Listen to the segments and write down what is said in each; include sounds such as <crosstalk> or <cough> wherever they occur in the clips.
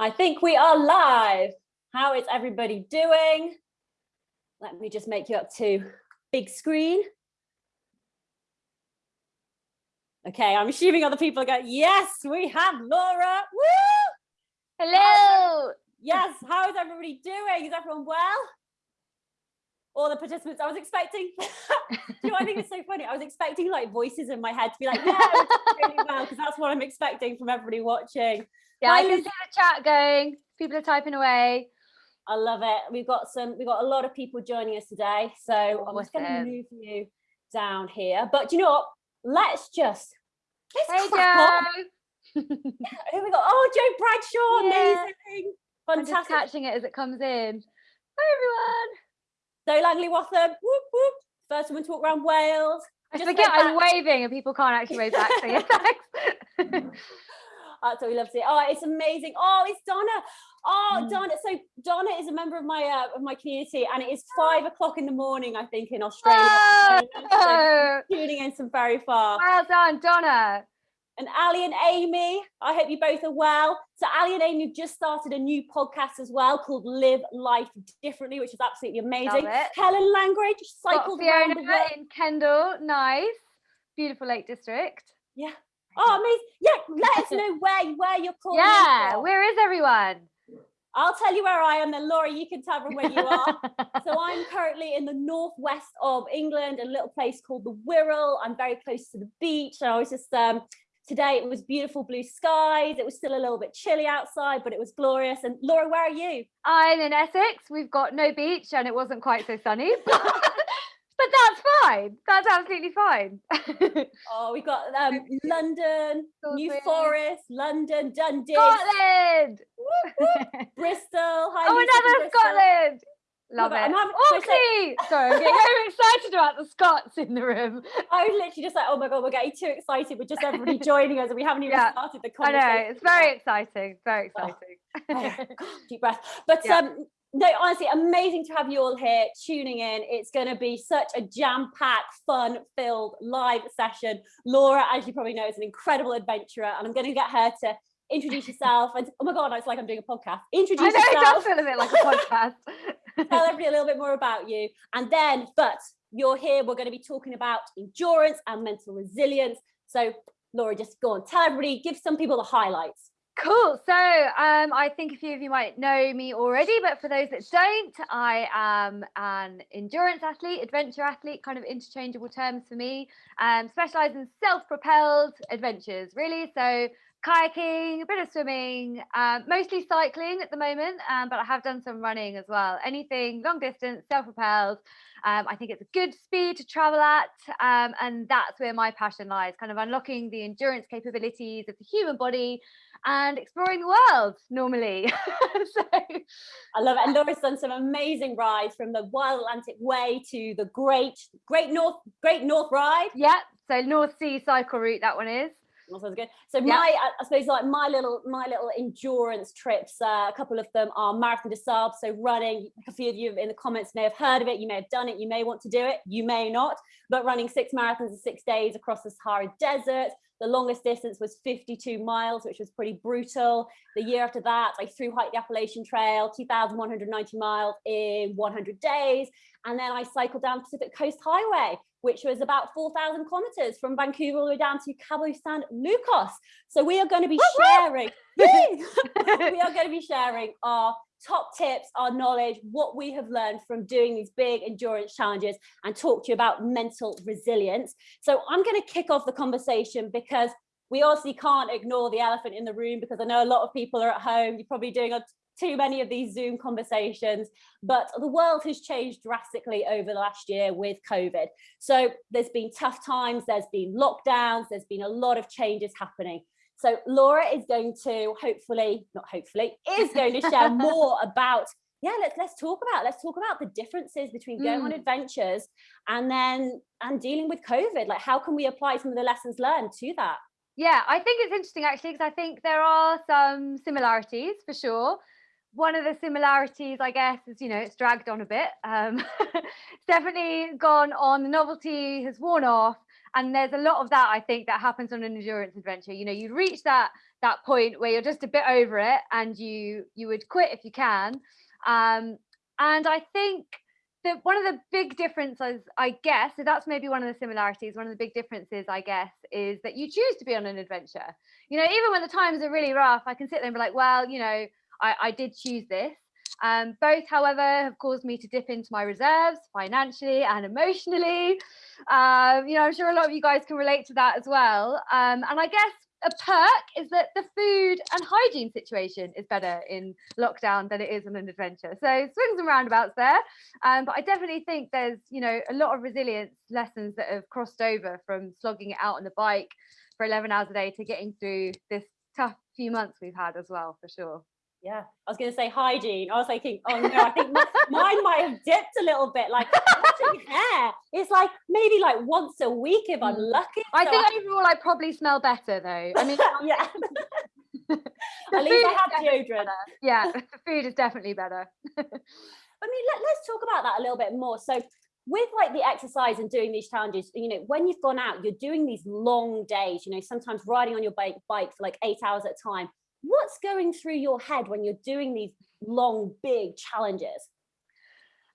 I think we are live. How is everybody doing? Let me just make you up to big screen. Okay, I'm assuming other people are going, yes, we have Laura. Woo! Hello. Yes, how is everybody doing? Is everyone well? All the participants, I was expecting, <laughs> you know, I think it's so funny. I was expecting like voices in my head to be like, yeah, really well, because that's what I'm expecting from everybody watching. Yeah, I can see the chat going. People are typing away. I love it. We've got some, we've got a lot of people joining us today. So awesome. I'm just going to move you down here. But you know what? Let's just, let's hey, Jo. <laughs> Here we go. Oh, Jo Bradshaw, yeah. amazing. Fantastic. I'm just catching it as it comes in. Hi, everyone. Zoe Langley Wathen, whoop, whoop. First woman to walk around Wales. I just forget I'm waving and people can't actually wave back. So yeah, <laughs> thanks. <laughs> That's what we love to see. Oh, it's amazing. Oh, it's Donna. Oh, mm. Donna. So Donna is a member of my uh, of my community, and it is five o'clock in the morning, I think, in Australia. Oh. So tuning in from very far. Well done, Donna. And Ali and Amy, I hope you both are well. So Ali and Amy have just started a new podcast as well called Live Life Differently, which is absolutely amazing. Helen Langridge cycled around the world. in Kendal, nice, beautiful Lake District. Yeah, Oh, amazing. Yeah, let us know where, where you're calling Yeah, where is everyone? I'll tell you where I am then Laura, you can tell them where you are. <laughs> so I'm currently in the northwest of England, a little place called the Wirral. I'm very close to the beach. And I was just, um, today it was beautiful blue skies. It was still a little bit chilly outside, but it was glorious. And Laura, where are you? I'm in Essex. We've got no beach and it wasn't quite so sunny. <laughs> but that's fine. That's absolutely fine. <laughs> oh, we've got um, London, New Forest, London, Dundee, Scotland, <laughs> Bristol. Oh, another Scotland. Love, it. it. Oakley. Sorry, I'm getting very excited about the Scots in the room. <laughs> I was literally just like, oh my god, we're getting too excited We're just everybody joining us, and we haven't even yeah, started the conversation. I know it's very exciting. Very oh, exciting. Oh, deep breath. But yeah. um, no, honestly, amazing to have you all here tuning in. It's going to be such a jam-packed, fun-filled live session. Laura, as you probably know, is an incredible adventurer, and I'm going to get her to introduce yourself. And oh my god, it's like I'm doing a podcast. Introduce yourself. I know, yourself. It does feel a bit like a podcast. <laughs> Tell everybody a little bit more about you, and then, but you're here. We're going to be talking about endurance and mental resilience. So, Laura, just go on, tell everybody, give some people the highlights. Cool. So um, I think a few of you might know me already, but for those that don't, I am an endurance athlete, adventure athlete, kind of interchangeable terms for me. Um, specialize in self-propelled adventures, really. So kayaking, a bit of swimming, um, mostly cycling at the moment, um, but I have done some running as well. Anything long distance, self-propelled. Um, I think it's a good speed to travel at, um, and that's where my passion lies, kind of unlocking the endurance capabilities of the human body and exploring the world normally. <laughs> so I love it. And Laura's done some amazing rides from the Wild Atlantic Way to the Great Great North Great North Ride. Yeah, so North Sea cycle route that one is. Sounds good. So yeah. my, I suppose like my little, my little endurance trips, uh, a couple of them are Marathon des Sables. So running, a few of you in the comments may have heard of it. You may have done it. You may want to do it. You may not, but running six marathons in six days across the Sahara Desert. The longest distance was 52 miles, which was pretty brutal. The year after that, I through hiked the Appalachian Trail, 2,190 miles in 100 days. And then I cycled down Pacific Coast Highway, which was about 4,000 kilometers from Vancouver all the way down to Cabo San Lucas. So we are going to be sharing, <laughs> we are going to be sharing our top tips, our knowledge, what we have learned from doing these big endurance challenges and talk to you about mental resilience. So I'm going to kick off the conversation because we obviously can't ignore the elephant in the room because I know a lot of people are at home. You're probably doing a, too many of these Zoom conversations, but the world has changed drastically over the last year with COVID. So there's been tough times, there's been lockdowns, there's been a lot of changes happening. So Laura is going to hopefully, not hopefully, is <laughs> going to share more about yeah let's let's talk about let's talk about the differences between going mm. on adventures and then and dealing with covid like how can we apply some of the lessons learned to that yeah i think it's interesting actually because i think there are some similarities for sure one of the similarities i guess is you know it's dragged on a bit um it's <laughs> definitely gone on the novelty has worn off and there's a lot of that I think that happens on an endurance adventure. You know, you reach that that point where you're just a bit over it, and you you would quit if you can. Um, and I think that one of the big differences, I guess, so that's maybe one of the similarities. One of the big differences, I guess, is that you choose to be on an adventure. You know, even when the times are really rough, I can sit there and be like, well, you know, I, I did choose this. Um, both, however, have caused me to dip into my reserves financially and emotionally. Um, you know, I'm sure a lot of you guys can relate to that as well. Um, and I guess a perk is that the food and hygiene situation is better in lockdown than it is on an adventure. So swings and roundabouts there. Um, but I definitely think there's, you know, a lot of resilience lessons that have crossed over from slogging it out on the bike for 11 hours a day to getting through this tough few months we've had as well, for sure. Yeah, I was going to say hygiene. I was thinking, oh no, I think <laughs> mine might have dipped a little bit. Like hair, <laughs> it's like maybe like once a week if I'm mm. lucky. I so think I... overall I probably smell better though. I mean, <laughs> yeah. At least I have deodorant. Yeah, the food is definitely better. I mean, let, let's talk about that a little bit more. So with like the exercise and doing these challenges, you know, when you've gone out, you're doing these long days, you know, sometimes riding on your bike, bike for like eight hours at a time what's going through your head when you're doing these long, big challenges?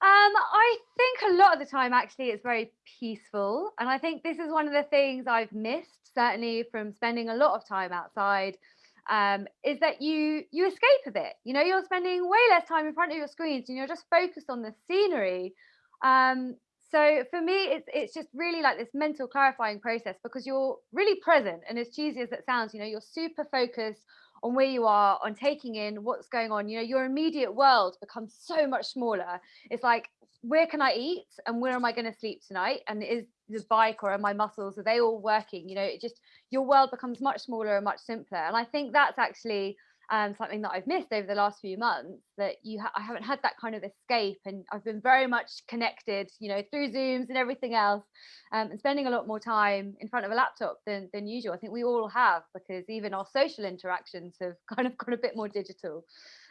Um, I think a lot of the time actually it's very peaceful. And I think this is one of the things I've missed, certainly from spending a lot of time outside, um, is that you you escape a bit. You know, you're spending way less time in front of your screens and you're just focused on the scenery. Um, so for me, it's it's just really like this mental clarifying process because you're really present. And as cheesy as it sounds, you know, you're super focused on where you are, on taking in what's going on. You know, your immediate world becomes so much smaller. It's like, where can I eat and where am I going to sleep tonight? And is the bike or are my muscles, are they all working? You know, it just, your world becomes much smaller and much simpler. And I think that's actually um, something that I've missed over the last few months that you ha- I haven't had that kind of escape and I've been very much connected you know through zooms and everything else um, and spending a lot more time in front of a laptop than, than usual I think we all have because even our social interactions have <laughs> kind of gone a bit more digital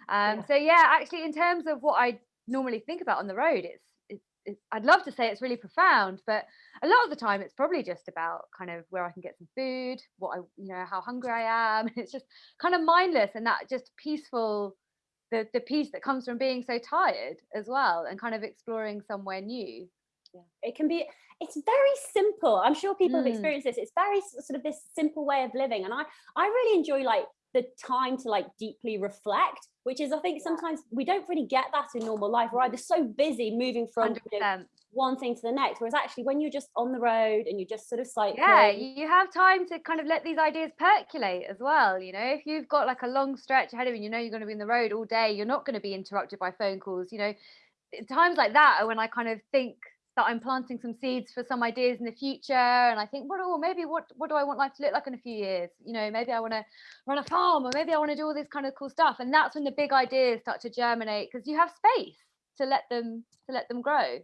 um, yeah. so yeah actually in terms of what I normally think about on the road it's I'd love to say it's really profound, but a lot of the time it's probably just about kind of where I can get some food, what I, you know, how hungry I am. <laughs> It's just kind of mindless and that just peaceful, the the peace that comes from being so tired as well, and kind of exploring somewhere new. Yeah. It can be. It's very simple. I'm sure people mm. have experienced this. It's very sort of this simple way of living, and I I really enjoy like the time to like deeply reflect which is i think sometimes we don't really get that in normal life we're either so busy moving from you know, one thing to the next whereas actually when you're just on the road and you're just sort of cycling yeah you have time to kind of let these ideas percolate as well you know? If you've got like a long stretch ahead of you you know you're going to be in the road all day you're not going to be interrupted by phone calls you know? Times like that are when i kind of think that I'm planting some seeds for some ideas in the future. And I think, what oh, maybe what what do I want life to look like in a few years? You know, maybe I want to run a farm, or maybe I want to do all this kind of cool stuff. And that's when the big ideas start to germinate because you have space to let them to let them grow.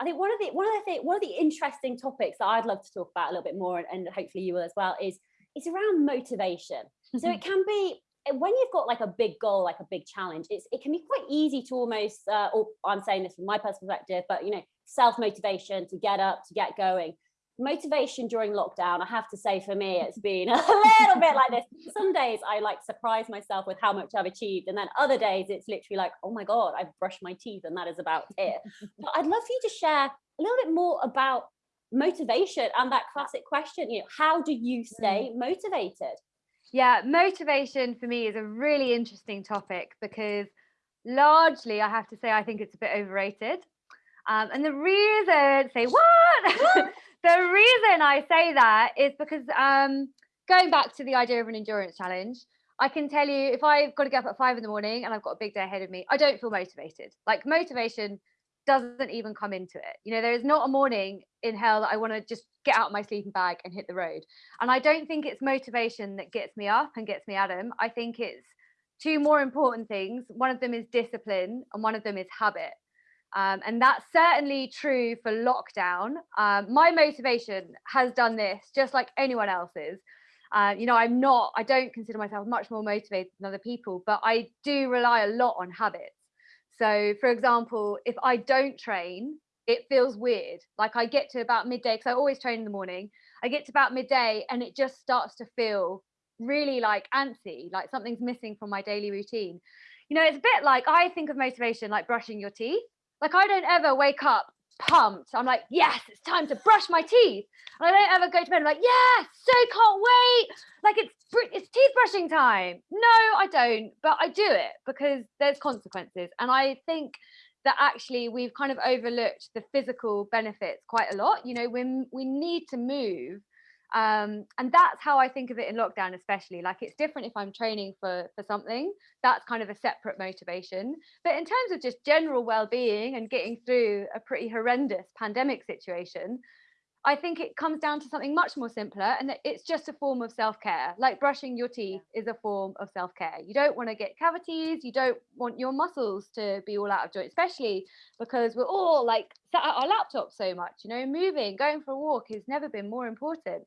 I think one of the one of the one of the interesting topics that I'd love to talk about a little bit more, and, hopefully you will as well, is is around motivation. so it <laughs> can be when you've got like a big goal, like a big challenge, it's it can be quite easy to almost, uh, or I'm saying this from my personal perspective, but you know, self motivation to get up, to get going. Motivation during lockdown, I have to say for me, it's been <laughs> a little bit like this. Some days I like surprise myself with how much I've achieved, and then other days it's literally like, oh my god, I've brushed my teeth, and that is about <laughs> it. but I'd love for you to share a little bit more about motivation and that classic question. You know, how do you stay mm. motivated? Yeah, motivation for me is a really interesting topic because largely I have to say I think it's a bit overrated. Um, and the reason, say what? <laughs> the reason I say that is because um, going back to the idea of an endurance challenge, I can tell you if I've got to get up at five in the morning and I've got a big day ahead of me, I don't feel motivated. Like motivation doesn't even come into it. You know, there is not a morning in hell that I want to just get out of my sleeping bag and hit the road. And I don't think it's motivation that gets me up and gets me at them. I think it's two more important things. One of them is discipline and one of them is habit. Um, and that's certainly true for lockdown. Um, my motivation has done this just like anyone else's. Uh, you know, I'm not, I don't consider myself much more motivated than other people, but I do rely a lot on habits. So, for example, if I don't train, it feels weird. Like I get to about midday because I always train in the morning. I get to about midday and it just starts to feel really like antsy, like something's missing from my daily routine. You know, it's a bit like I think of motivation like brushing your teeth. Like I don't ever wake up pumped. I'm like, yes, it's time to brush my teeth. And I don't ever go to bed. I'm like, yes, so can't wait. Like it's it's teeth brushing time. No, I don't, but I do it because there's consequences. And I think that actually we've kind of overlooked the physical benefits quite a lot. You know, when we need to move um, and that's how i think of it in lockdown especially like it's different if i'm training for for something that's kind of a separate motivation. But in terms of just general well-being and getting through a pretty horrendous pandemic situation i think it comes down to something much more simpler and that it's just a form of self-care. Like brushing your teeth is a form of self-care. You don't want to get cavities you don't want your muscles to be all out of joint especially because we're all like sat at our laptops so much you know moving going for a walk has never been more important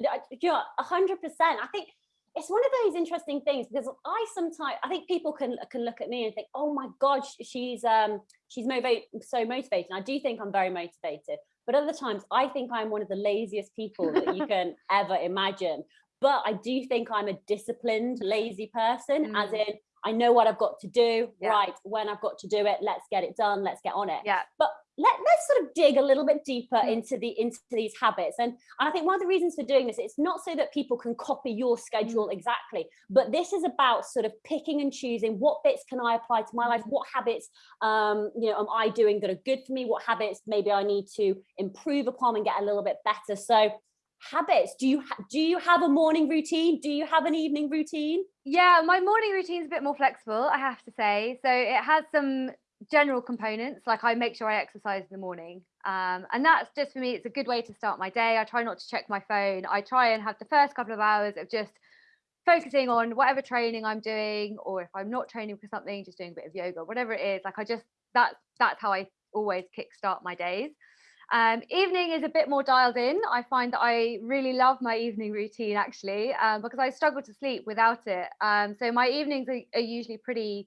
you know, hundred percent. I think it's one of those interesting things because I sometimes I think people can can look at me and think, oh my god, she's um she's motivate so motivated. And I do think I'm very motivated, but other times I think I'm one of the laziest people that you can <laughs> ever imagine. But I do think I'm a disciplined, lazy person, mm. as in I know what I've got to do, yeah. right? When I've got to do it, let's get it done, let's get on it. Yeah. But let, let's sort of dig a little bit deeper mm. into the into these habits. And i think one of the reasons for doing this it's not so that people can copy your schedule mm. exactly but this is about sort of picking and choosing what bits can i apply to my life? What habits um you know am i doing that are good for me? What habits maybe i need to improve upon and get a little bit better? So habits do you do you have a morning routine? Do you have an evening routine? Yeah my morning routine is a bit more flexible i have to say. So it has some general components like i make sure i exercise in the morning um, and that's just for me it's a good way to start my day i try not to check my phone i try and have the first couple of hours of just focusing on whatever training i'm doing or if i'm not training for something just doing a bit of yoga whatever it is like i just that's that's how i always kickstart my days um, evening is a bit more dialed in. I find that I really love my evening routine actually um, because I struggle to sleep without it. Um, so my evenings are, are usually pretty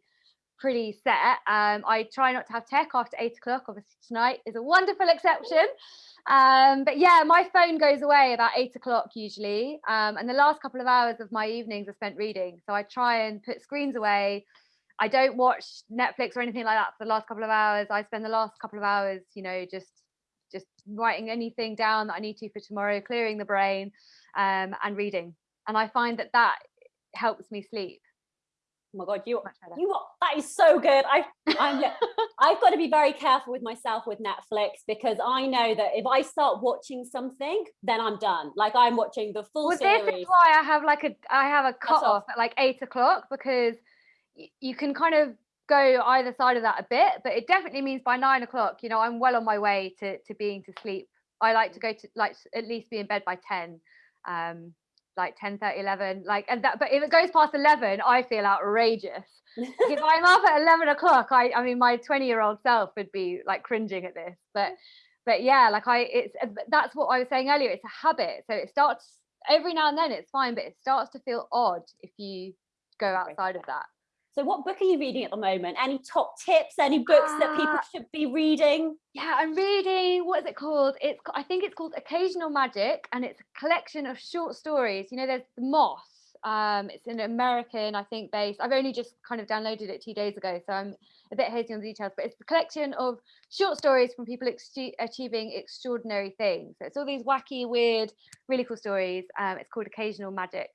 pretty set. Um, I try not to have tech after eight o'clock. Obviously, tonight is a wonderful exception. Um, but yeah, my phone goes away about eight o'clock usually. Um, and the last couple of hours of my evenings are spent reading. So I try and put screens away. I don't watch Netflix or anything like that for the last couple of hours. I spend the last couple of hours, you know, just just writing anything down that I need to for tomorrow, clearing the brain, um, and reading. And I find that that helps me sleep oh my god you you are, that is so good. I i'm <laughs> i've got to be very careful with myself with netflix because i know that if i start watching something then i'm done. Like i'm watching the full well, series this is why i have like a i have a cut off. at like eight o'clock because you can kind of go either side of that a bit but it definitely means by nine o'clock you know i'm well on my way to to being to sleep. I like to go to like at least be in bed by 10 um like 10 30 11 like and that but if it goes past 11 i feel outrageous. If <laughs> i'm up at 11 o'clock i i mean my 20 year old self would be like cringing at this but but yeah like i it's uh, that's what i was saying earlier it's a habit so it starts every now and then it's fine but it starts to feel odd if you go outside of that so what book are you reading at the moment? Any top tips, any books uh, that people uh, should be reading? Yeah, I'm reading, what is it called? It's I think it's called Occasional Magic and it's a collection of short stories. You know, there's The Moth. Um, it's an American, I think, based. I've only just kind of downloaded it two days ago, so I'm a bit hazy on the details, but it's a collection of short stories from people ex achieving extraordinary things. So it's all these wacky, weird, really cool stories. Um, it's called Occasional Magic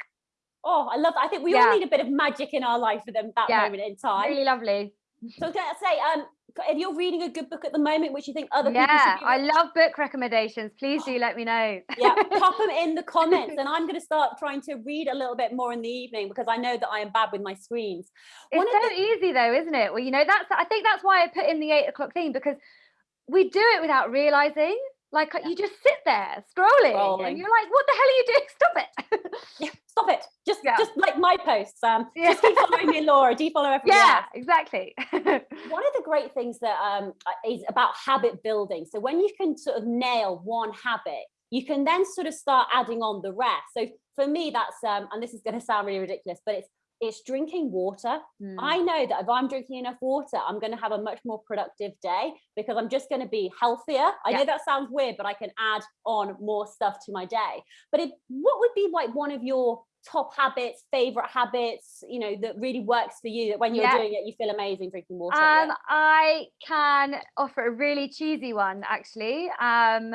oh, I love that. I think we yeah. all need a bit of magic in our life for them that yeah. moment in time. Really lovely. So I was going to say, um, if you're reading a good book at the moment, which you think other yeah, people should be I love book recommendations. Please do let me know. <gasps> yeah, pop them in the comments, <laughs> and I'm going to start trying to read a little bit more in the evening because I know that I am bad with my screens. It's so the... easy though, isn't it? Well, you know, that's I think that's why I put in the eight o'clock thing because we do it without realizing. Like yeah. you just sit there scrolling, scrolling, and you're like, "What the hell are you doing? <laughs> Stop it!" yeah, stop it. Just, yeah. just like my posts. Um, <laughs> yeah. just keep following me, Laura. Do you follow everyone? Yeah, else? exactly. <laughs> One of the great things that um is about habit building. So when you can sort of nail one habit, you can then sort of start adding on the rest. So for me, that's um, and this is going to sound really ridiculous, but it's it's drinking water. Mm. I know that if I'm drinking enough water, I'm going to have a much more productive day because I'm just going to be healthier. I Yeah. know that sounds weird, but I can add on more stuff to my day. But it, what would be like one of your top habits, favorite habits, you know, that really works for you that when you're Yeah. doing it, you feel amazing drinking water? Um, I can offer a really cheesy one actually. Um,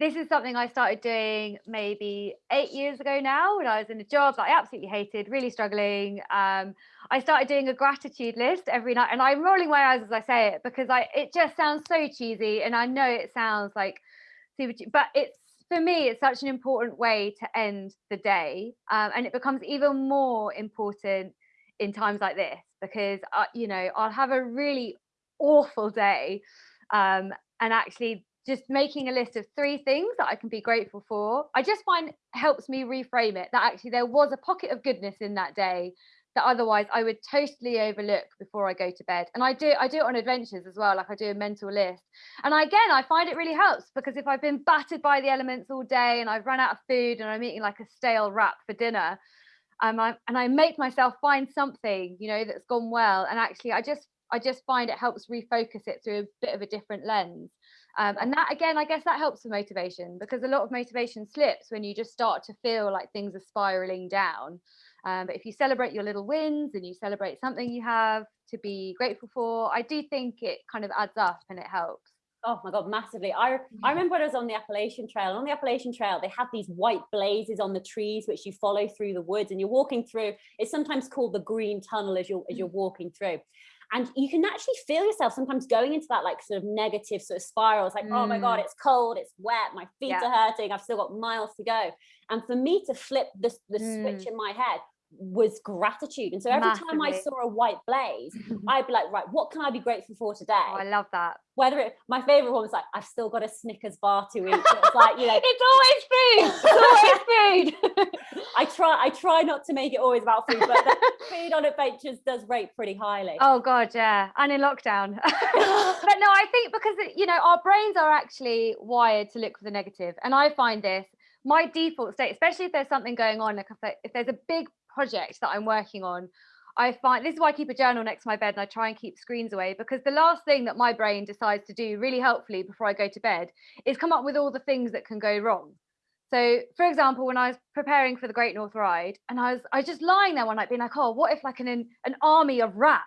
this is something I started doing maybe eight years ago now when I was in a job that I absolutely hated, really struggling. Um, I started doing a gratitude list every night, and I'm rolling my eyes as I say it because I it just sounds so cheesy, and I know it sounds like super, but it's for me it's such an important way to end the day, um, and it becomes even more important in times like this because uh, you know I'll have a really awful day um, and actually just making a list of three things that I can be grateful for I just find helps me reframe it that actually there was a pocket of goodness in that day that otherwise I would totally overlook before I go to bed and I do I do it on adventures as well like I do a mental list and I, again I find it really helps because if I've been battered by the elements all day and I've run out of food and I'm eating like a stale wrap for dinner um, I, and I make myself find something, you know, that's gone well. And actually, I just, I just find it helps refocus it through a bit of a different lens. Um, and that again, I guess that helps with motivation because a lot of motivation slips when you just start to feel like things are spiraling down. Um, but if you celebrate your little wins and you celebrate something you have to be grateful for, I do think it kind of adds up and it helps. Oh my god, massively! I I remember when I was on the Appalachian Trail. and On the Appalachian Trail, they have these white blazes on the trees which you follow through the woods, and you're walking through. It's sometimes called the Green Tunnel as you're as you're walking through, and you can actually feel yourself sometimes going into that like sort of negative sort of spiral. It's like, oh my god, Mm. it's cold, it's wet, my feet Yeah. are hurting. I've still got miles to go, and for me to flip the the switch Mm. in my head was gratitude. And so every time I saw a white blaze, <laughs> I'd be like, right, what can I be grateful for today? Oh, I love that. whether it my favorite one was like I've still got a Snickers bar to eat. It's like you know <laughs> it's always food. It's always food. <laughs> I try I try not to make it always about food, but food on adventures does rate pretty highly. Oh god, yeah, and in lockdown. but no, I think because you know our brains are actually wired to look for the negative, and I find this my default state, especially if there's something going on, like if there's a big project that I'm working on. I find this is why I keep a journal next to my bed and I try and keep screens away because the last thing that my brain decides to do really helpfully before I go to bed is come up with all the things that can go wrong. So, for example, when I was preparing for the Great North Ride, and I was I was just lying there one night, being like, "Oh, what if like an an army of rats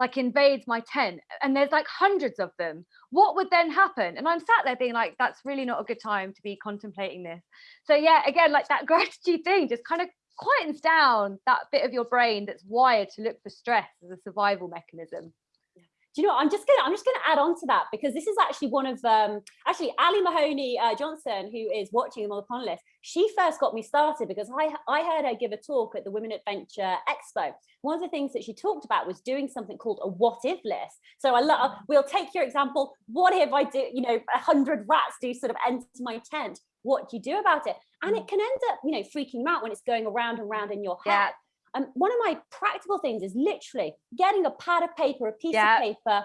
like invades my tent, and there's like hundreds of them? What would then happen?" And I'm sat there being like, "That's really not a good time to be contemplating this." So yeah, again, like that <laughs> gratitude thing just kind of quietens down that bit of your brain that's wired to look for stress as a survival mechanism. Do you know what? I'm just gonna I'm just gonna add on to that because this is actually one of um actually Ali Mahoney uh, Johnson who is watching them on the panelist. She first got me started because I I heard her give a talk at the Women Adventure Expo. One of the things that she talked about was doing something called a what if list. So I love we'll take your example. What if I do you know a hundred rats do sort of enter my tent? What do you do about it? And mm. it can end up you know freaking you out when it's going around and around in your head. Yeah. And one of my practical things is literally getting a pad of paper, a piece Yeah. of paper,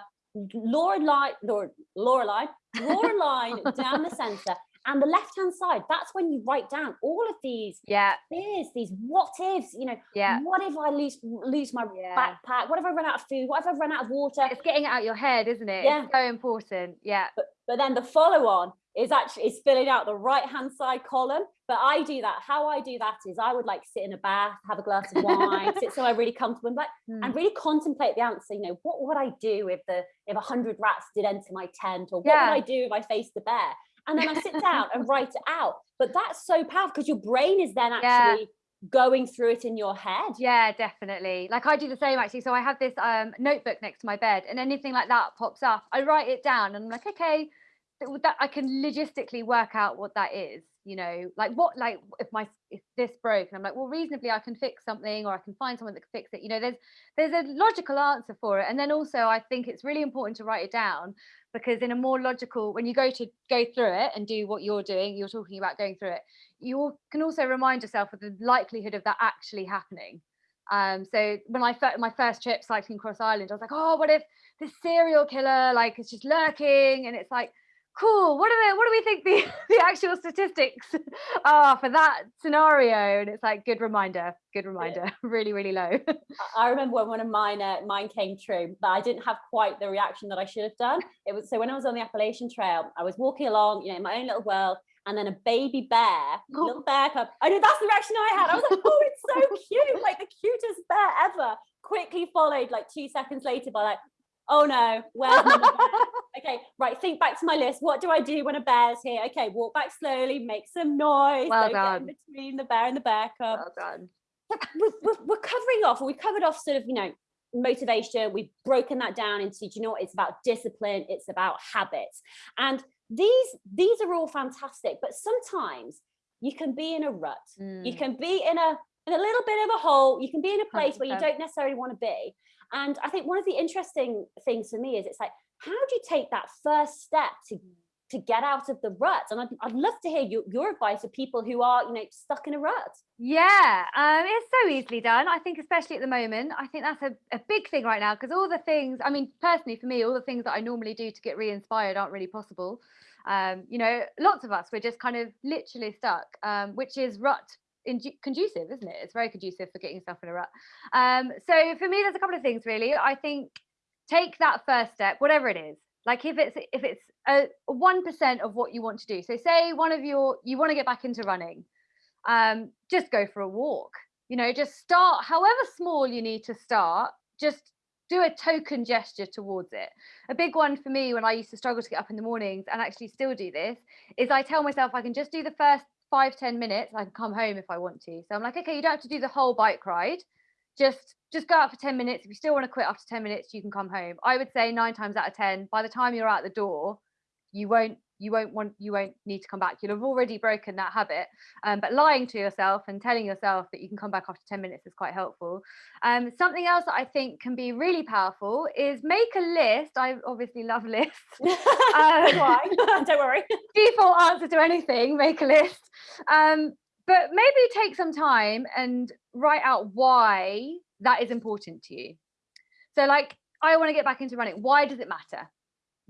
Laura line, Laura, Laura line, draw a line down the center, and the left hand side. That's when you write down all of these Yeah, fears, these what ifs. You know, yeah. what if I lose lose my Yeah. backpack? What if I run out of food? What if I run out of water? It's getting it out your head, isn't it? Yeah. It's so important. Yeah. But then the follow on is actually is filling out the right hand side column. But I do that. How I do that is I would like sit in a bath, have a glass of wine, sit somewhere really comfortable, and like Hmm. and really contemplate the answer. You know, what would I do if the if a hundred rats did enter my tent, or what Yeah. would I do if I faced the bear? And then I sit down and write it out. But that's so powerful because your brain is then Yeah. actually going through it in your head. Yeah, definitely. Like I do the same actually. So I have this um notebook next to my bed, and anything like that pops up, I write it down, and I'm like, okay, that I can logistically work out what that is. You know, like what, like if my if this broke, and I'm like, well, reasonably I can fix something, or I can find someone that can fix it. You know, there's there's a logical answer for it, and then also I think it's really important to write it down because in a more logical, when you go to go through it and do what you're doing, you're talking about going through it. You can also remind yourself of the likelihood of that actually happening. Um, so when I my first trip cycling across Ireland, I was like, oh, what if this serial killer like is just lurking? And it's like, cool. What do we what do we think the, <laughs> the actual statistics <laughs> are for that scenario? And it's like good reminder, good reminder, <laughs> really, really low. I remember when one of mine uh, mine came true, but I didn't have quite the reaction that I should have done. It was so when I was on the Appalachian Trail, I was walking along, you know, in my own little world, and then a baby bear, oh. little bear cub. I know that's the reaction I had. I was like, oh, it's so cute, like the cutest bear ever. Quickly followed like two seconds later by like, oh no, where's <laughs> bear? okay, right, think back to my list. What do I do when a bear's here? Okay, walk back slowly, make some noise. Well done. between the bear and the bear cub. Well done. We're, we're, covering off, we've covered off sort of, you know, motivation. We've broken that down into, do you know what, it's about discipline, it's about habits. And these, these are all fantastic, but sometimes you can be in a rut. Mm. You can be in a in a little bit of a hole. You can be in a place 100%. where you don't necessarily want to be. And I think one of the interesting things for me is it's like, how do you take that first step to to get out of the rut? And I'd, I'd love to hear your, your advice for people who are you know stuck in a rut. Yeah um it's so easily done. I think especially at the moment i think that's a, a big thing right now because all the things i mean personally for me all the things that i normally do to get re-inspired aren't really possible. Um you know lots of us we're just kind of literally stuck um which is rut conducive, isn't it? It's very conducive for getting yourself in a rut. Um, so for me, there's a couple of things really. I think take that first step, whatever it is. Like if it's if it's a one percent of what you want to do. So say one of your you want to get back into running, um, just go for a walk. You know, just start however small you need to start. Just do a token gesture towards it. A big one for me when I used to struggle to get up in the mornings and actually still do this is I tell myself I can just do the first five ten minutes i can come home if i want to. So i'm like okay you don't have to do the whole bike ride. Just just go out for 10 minutes. If you still want to quit after 10 minutes you can come home. I would say nine times out of 10 by the time you're out the door you won't you won't want you won't need to come back. You'll have already broken that habit um, but lying to yourself and telling yourself that you can come back after 10 minutes is quite helpful. Um, something else that i think can be really powerful is make a list. I obviously love lists. <laughs> Um, why? <laughs> Don't worry. Default answer to anything make a list. Um, but maybe take some time and write out why that is important to you. So like i want to get back into running. Why does it matter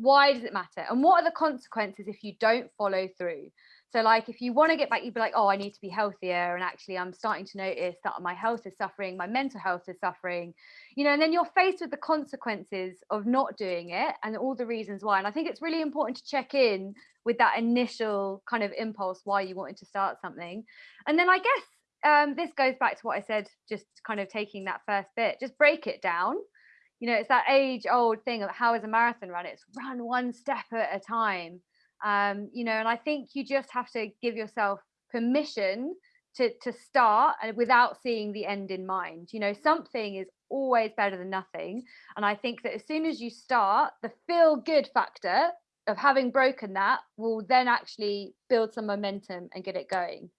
why does it matter? And what are the consequences if you don't follow through? So like if you want to get back you'd be like oh i need to be healthier and actually i'm starting to notice that my health is suffering my mental health is suffering you know and then you're faced with the consequences of not doing it and all the reasons why. And i think it's really important to check in with that initial kind of impulse why you wanted to start something. And then i guess um, this goes back to what i said just kind of taking that first bit just break it down you know, it's that age old thing of how is a marathon run? It's run one step at a time. Um, you know, and I think you just have to give yourself permission to to start and without seeing the end in mind. You know, something is always better than nothing. And I think that as soon as you start, the feel good factor of having broken that will then actually build some momentum and get it going.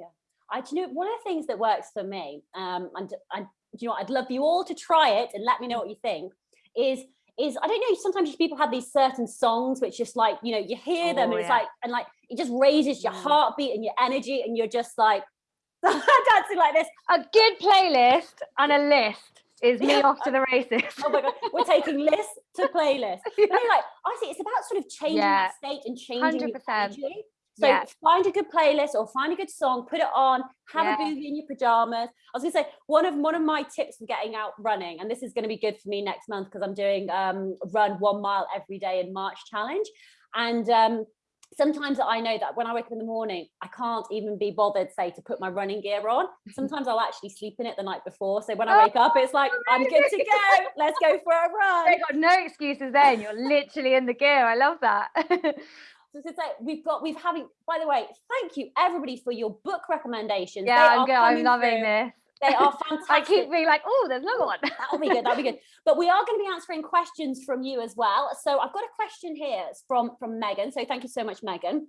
Yeah. I do you know one of the things that works for me, um, and I you know I'd love you all to try it and let me know what you think is is I don't know sometimes people have these certain songs which just like you know you hear them oh, and it's like and like it just raises your mm. heartbeat and your energy and you're just like <laughs> dancing like this a good playlist and a list is me off to the races. oh my god, we're taking list to playlist. yeah. like honestly, it's about sort of changing yeah. that state and changing 100%. your energy. So yeah. find a good playlist or find a good song, put it on, have yeah. a boogie in your pajamas. I was gonna say one of one of my tips for getting out running, and this is gonna be good for me next month because I'm doing um, run one mile every day in March challenge. And um, sometimes I know that when I wake up in the morning, I can't even be bothered, say, to put my running gear on. <laughs> Sometimes I'll actually sleep in it the night before. So when I wake up, it's like, I'm good to go. <laughs> Let's go for a run. You've got no excuses then. You're literally in the gear. I love that. <laughs> So to say we've got we've having by the way, thank you everybody for your book recommendations. Yeah, I'm good. I'm loving through. this. They are fantastic. <laughs> I keep being like, oh, there's another one. that'll be good. That'll be good. <laughs> But we are going to be answering questions from you as well. So I've got a question here from from Megan. So thank you so much, Megan.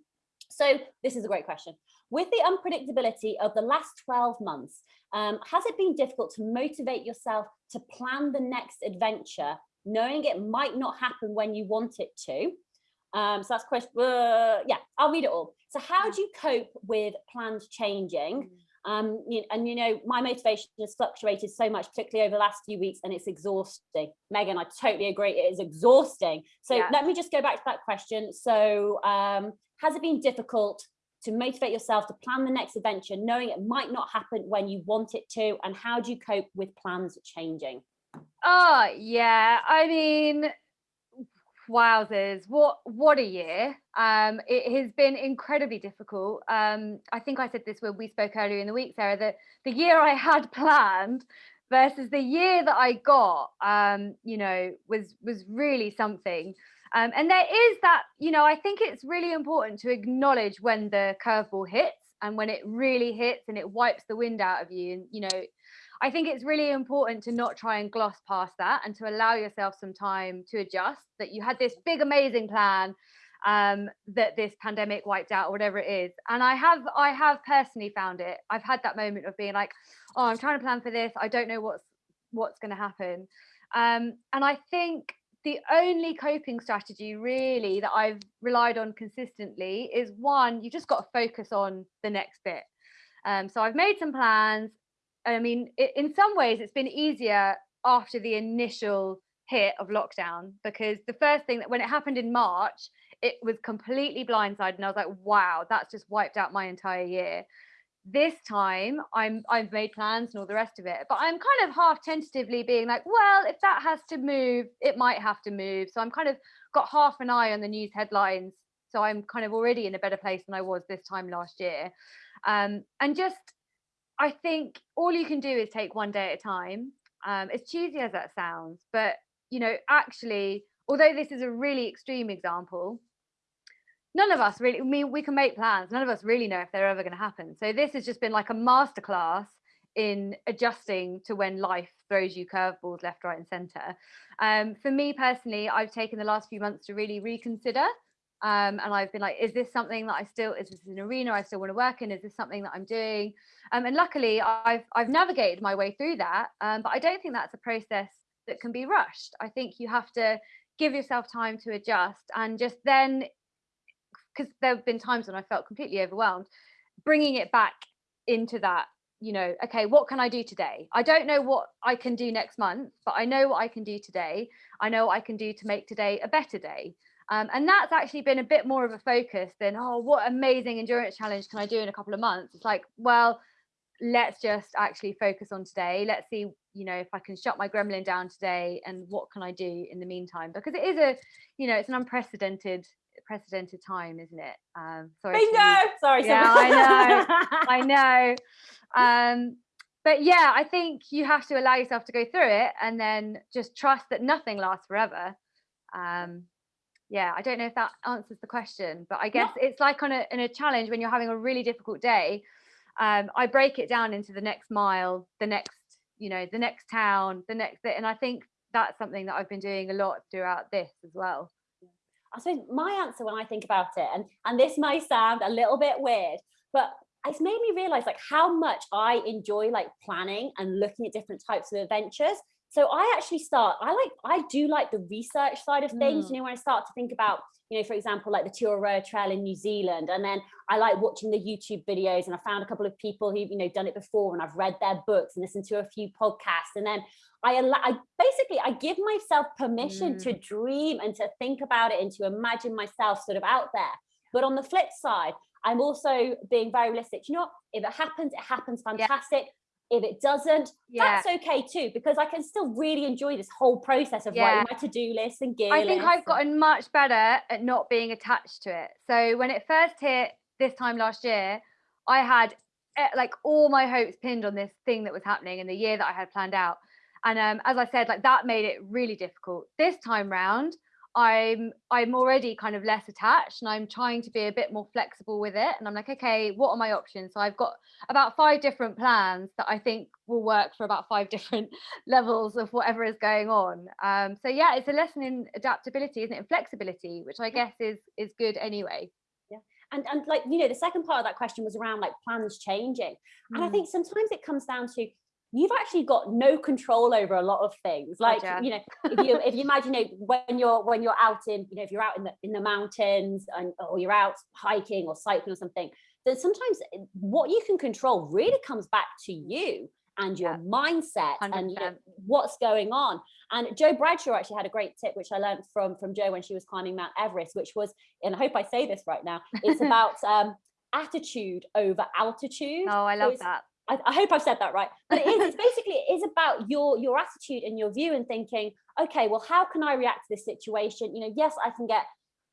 So this is a great question. With the unpredictability of the last 12 months, um, has it been difficult to motivate yourself to plan the next adventure, knowing it might not happen when you want it to? Um, so that's question, uh, yeah, I'll read it all. So how do you cope with plans changing? Um, and you know, my motivation has fluctuated so much, particularly over the last few weeks, and it's exhausting. Megan, I totally agree. It is exhausting. So yeah. let me just go back to that question. So um, has it been difficult to motivate yourself to plan the next adventure, knowing it might not happen when you want it to? And how do you cope with plans changing? Oh, yeah. I mean, wowzers what what a year. Um it has been incredibly difficult. Um i think i said this when we spoke earlier in the week sarah that the year i had <laughs> planned versus the year that i got um you know was was really something. Um and there is that you know i think it's really important to acknowledge when the curveball hits and when it really hits and it wipes the wind out of you and you know I think it's really important to not try and gloss past that and to allow yourself some time to adjust that you had this big, amazing plan um, that this pandemic wiped out or whatever it is. And I have, I have personally found it. I've had that moment of being like, oh, I'm trying to plan for this. I don't know what's, what's going to happen. Um, and I think the only coping strategy really that I've relied on consistently is one, you just got to focus on the next bit. Um, so I've made some plans I mean, it, in some ways, it's been easier after the initial hit of lockdown because the first thing that when it happened in March, it was completely blindsided, and I was like, "Wow, that's just wiped out my entire year." This time, I'm I've made plans and all the rest of it, but I'm kind of half tentatively being like, "Well, if that has to move, it might have to move." So I'm kind of got half an eye on the news headlines, so I'm kind of already in a better place than I was this time last year, um, and just I think all you can do is take one day at a time. Um, as cheesy as that sounds, but you know, actually, although this is a really extreme example, none of us really, I mean, we can make plans. None of us really know if they're ever going to happen. So this has just been like a masterclass in adjusting to when life throws you curveballs left, right, and center. Um, for me personally, I've taken the last few months to really reconsider um, and I've been like, is this something that I still, is this an arena I still want to work in? Is this something that I'm doing? Um, and luckily I've, I've navigated my way through that. Um, but I don't think that's a process that can be rushed. I think you have to give yourself time to adjust and just then, because there have been times when I felt completely overwhelmed, bringing it back into that you know okay what can i do today i don't know what i can do next month but i know what i can do today i know what i can do to make today a better day um, and that's actually been a bit more of a focus than, oh, what amazing endurance challenge can I do in a couple of months? It's like, well, let's just actually focus on today. Let's see, you know, if I can shut my gremlin down today and what can I do in the meantime? Because it is a, you know, it's an unprecedented precedented time, isn't it? Um, sorry. Bingo! Sorry. Yeah, I know. <laughs> I know. Um, but yeah, I think you have to allow yourself to go through it and then just trust that nothing lasts forever. Um, yeah i don't know if that answers the question but i guess it's like on a in a challenge when you're having a really difficult day um, i break it down into the next mile the next you know the next town the next and i think that's something that i've been doing a lot throughout this as well. I suppose my answer when i think about it and and this may sound a little bit weird but it's made me realize like how much i enjoy like planning and looking at different types of adventures so I actually start, I like, I do like the research side of things, mm. you know, when I start to think about, you know, for example, like the Te Araroa Trail in New Zealand, and then I like watching the YouTube videos and I found a couple of people who've, you know, done it before and I've read their books and listened to a few podcasts. And then I, I basically, I give myself permission mm. to dream and to think about it and to imagine myself sort of out there. But on the flip side, I'm also being very realistic. You know, if it happens, it happens fantastic. Yeah if it doesn't yeah. that's okay too because i can still really enjoy this whole process of yeah. writing my to-do list and gear i think i've gotten much better at not being attached to it so when it first hit this time last year i had eh, like all my hopes pinned on this thing that was happening in the year that i had planned out and um, as i said like that made it really difficult this time round I'm I'm already kind of less attached and I'm trying to be a bit more flexible with it and I'm like okay what are my options? So I've got about five different plans that I think will work for about five <laughs> different levels of whatever is going on. Um, so yeah it's a lesson in adaptability isn't it? And flexibility which I guess is is good anyway. Yeah. And and like you know the second part of that question was around like plans changing. And mm. I think sometimes it comes down to you've actually got no control over a lot of things like you know <laughs> if you if you imagine you know, when you're when you're out in you know if you're out in the in the mountains and or you're out hiking or cycling or something that sometimes eh, what you can control really comes back to you and your yeah. mindset 100%. and you know, what's going on. And Jo Bradshaw actually had a great tip, which I learned from from Jo when she was climbing Mount Everest, which was, and I hope I say this right now, it's <laughs> about um, attitude over altitude. Oh, I love so that. I, I, hope I've said that right. But it is, it's <laughs> basically, it is about your, your attitude and your view and thinking, okay, well, how can I react to this situation? You know, yes, I can get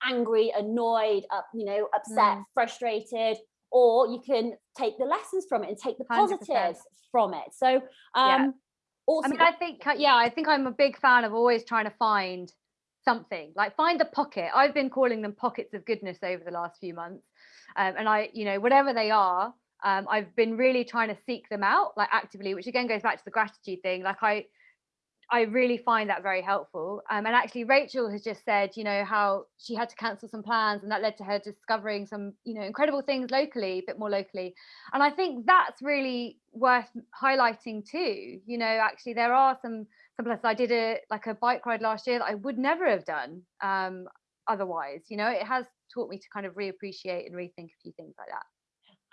angry, annoyed, up, you know, upset, mm. frustrated, or you can take the lessons from it and take the positives 100%. from it. So, um, yeah. also, I mean, I think, yeah, I think I'm a big fan of always trying to find something like find a pocket. I've been calling them pockets of goodness over the last few months. Um, and I, you know, whatever they are, um, I've been really trying to seek them out like actively, which again goes back to the gratitude thing. Like I, I really find that very helpful. Um, and actually, Rachel has just said, you know, how she had to cancel some plans, and that led to her discovering some, you know, incredible things locally, a bit more locally. And I think that's really worth highlighting too. You know, actually, there are some some places. I did a like a bike ride last year that I would never have done um, otherwise. You know, it has taught me to kind of reappreciate and rethink a few things like that.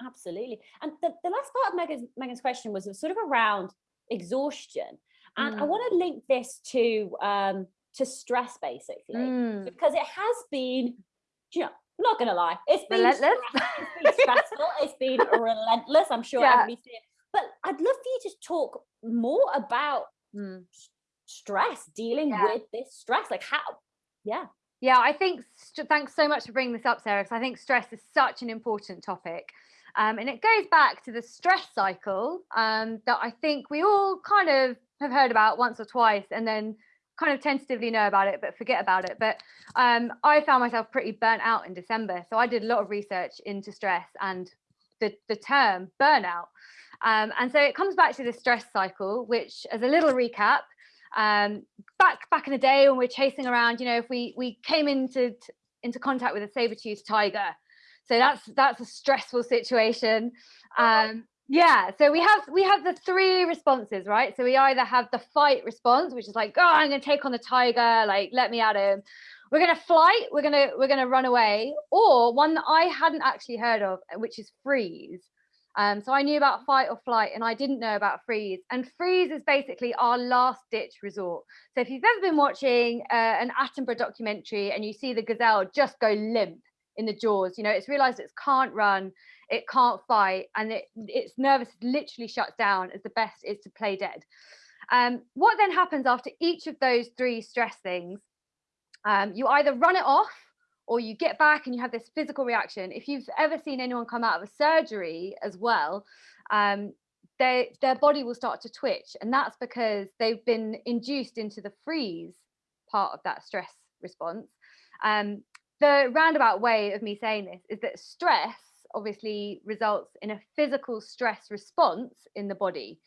Absolutely. And the, the last part of Megan's, Megan's question was sort of around exhaustion. And mm. I want to link this to um, to stress basically, mm. because it has been, you know, I'm not gonna lie, it's been, relentless. it's been stressful, it's been <laughs> relentless. I'm sure yeah. everybody's it. But I'd love for you to talk more about mm. stress, dealing yeah. with this stress, like how, yeah. Yeah, I think thanks so much for bringing this up, Sarah, because I think stress is such an important topic. Um, and it goes back to the stress cycle um, that I think we all kind of have heard about once or twice and then kind of tentatively know about it but forget about it. But um, i found myself pretty burnt out in december so i did a lot of research into stress and the, the term burnout. Um, and so it comes back to the stress cycle which as a little recap um, back back in the day when we're chasing around you know if we we came into into contact with a saber-toothed tiger so that's that's a stressful situation. Um, yeah so we have we have the three responses right? So we either have the fight response which is like oh i'm gonna take on the tiger like let me at him. We're gonna flight we're gonna we're gonna run away or one that i hadn't actually heard of which is freeze. Um, so i knew about fight or flight and i didn't know about freeze. And freeze is basically our last ditch resort. So if you've ever been watching uh, an attenborough documentary and you see the gazelle just go limp in the jaws you know it's realized it can't run it can't fight and it, its nervous literally shuts down as the best is to play dead. Um, what then happens after each of those three stress things? Um, you either run it off or you get back and you have this physical reaction. If you've ever seen anyone come out of a surgery as well, um, they, their body will start to twitch. And that's because they've been induced into the freeze part of that stress response. Um, the roundabout way of me saying this is that stress obviously results in a physical stress response in the body.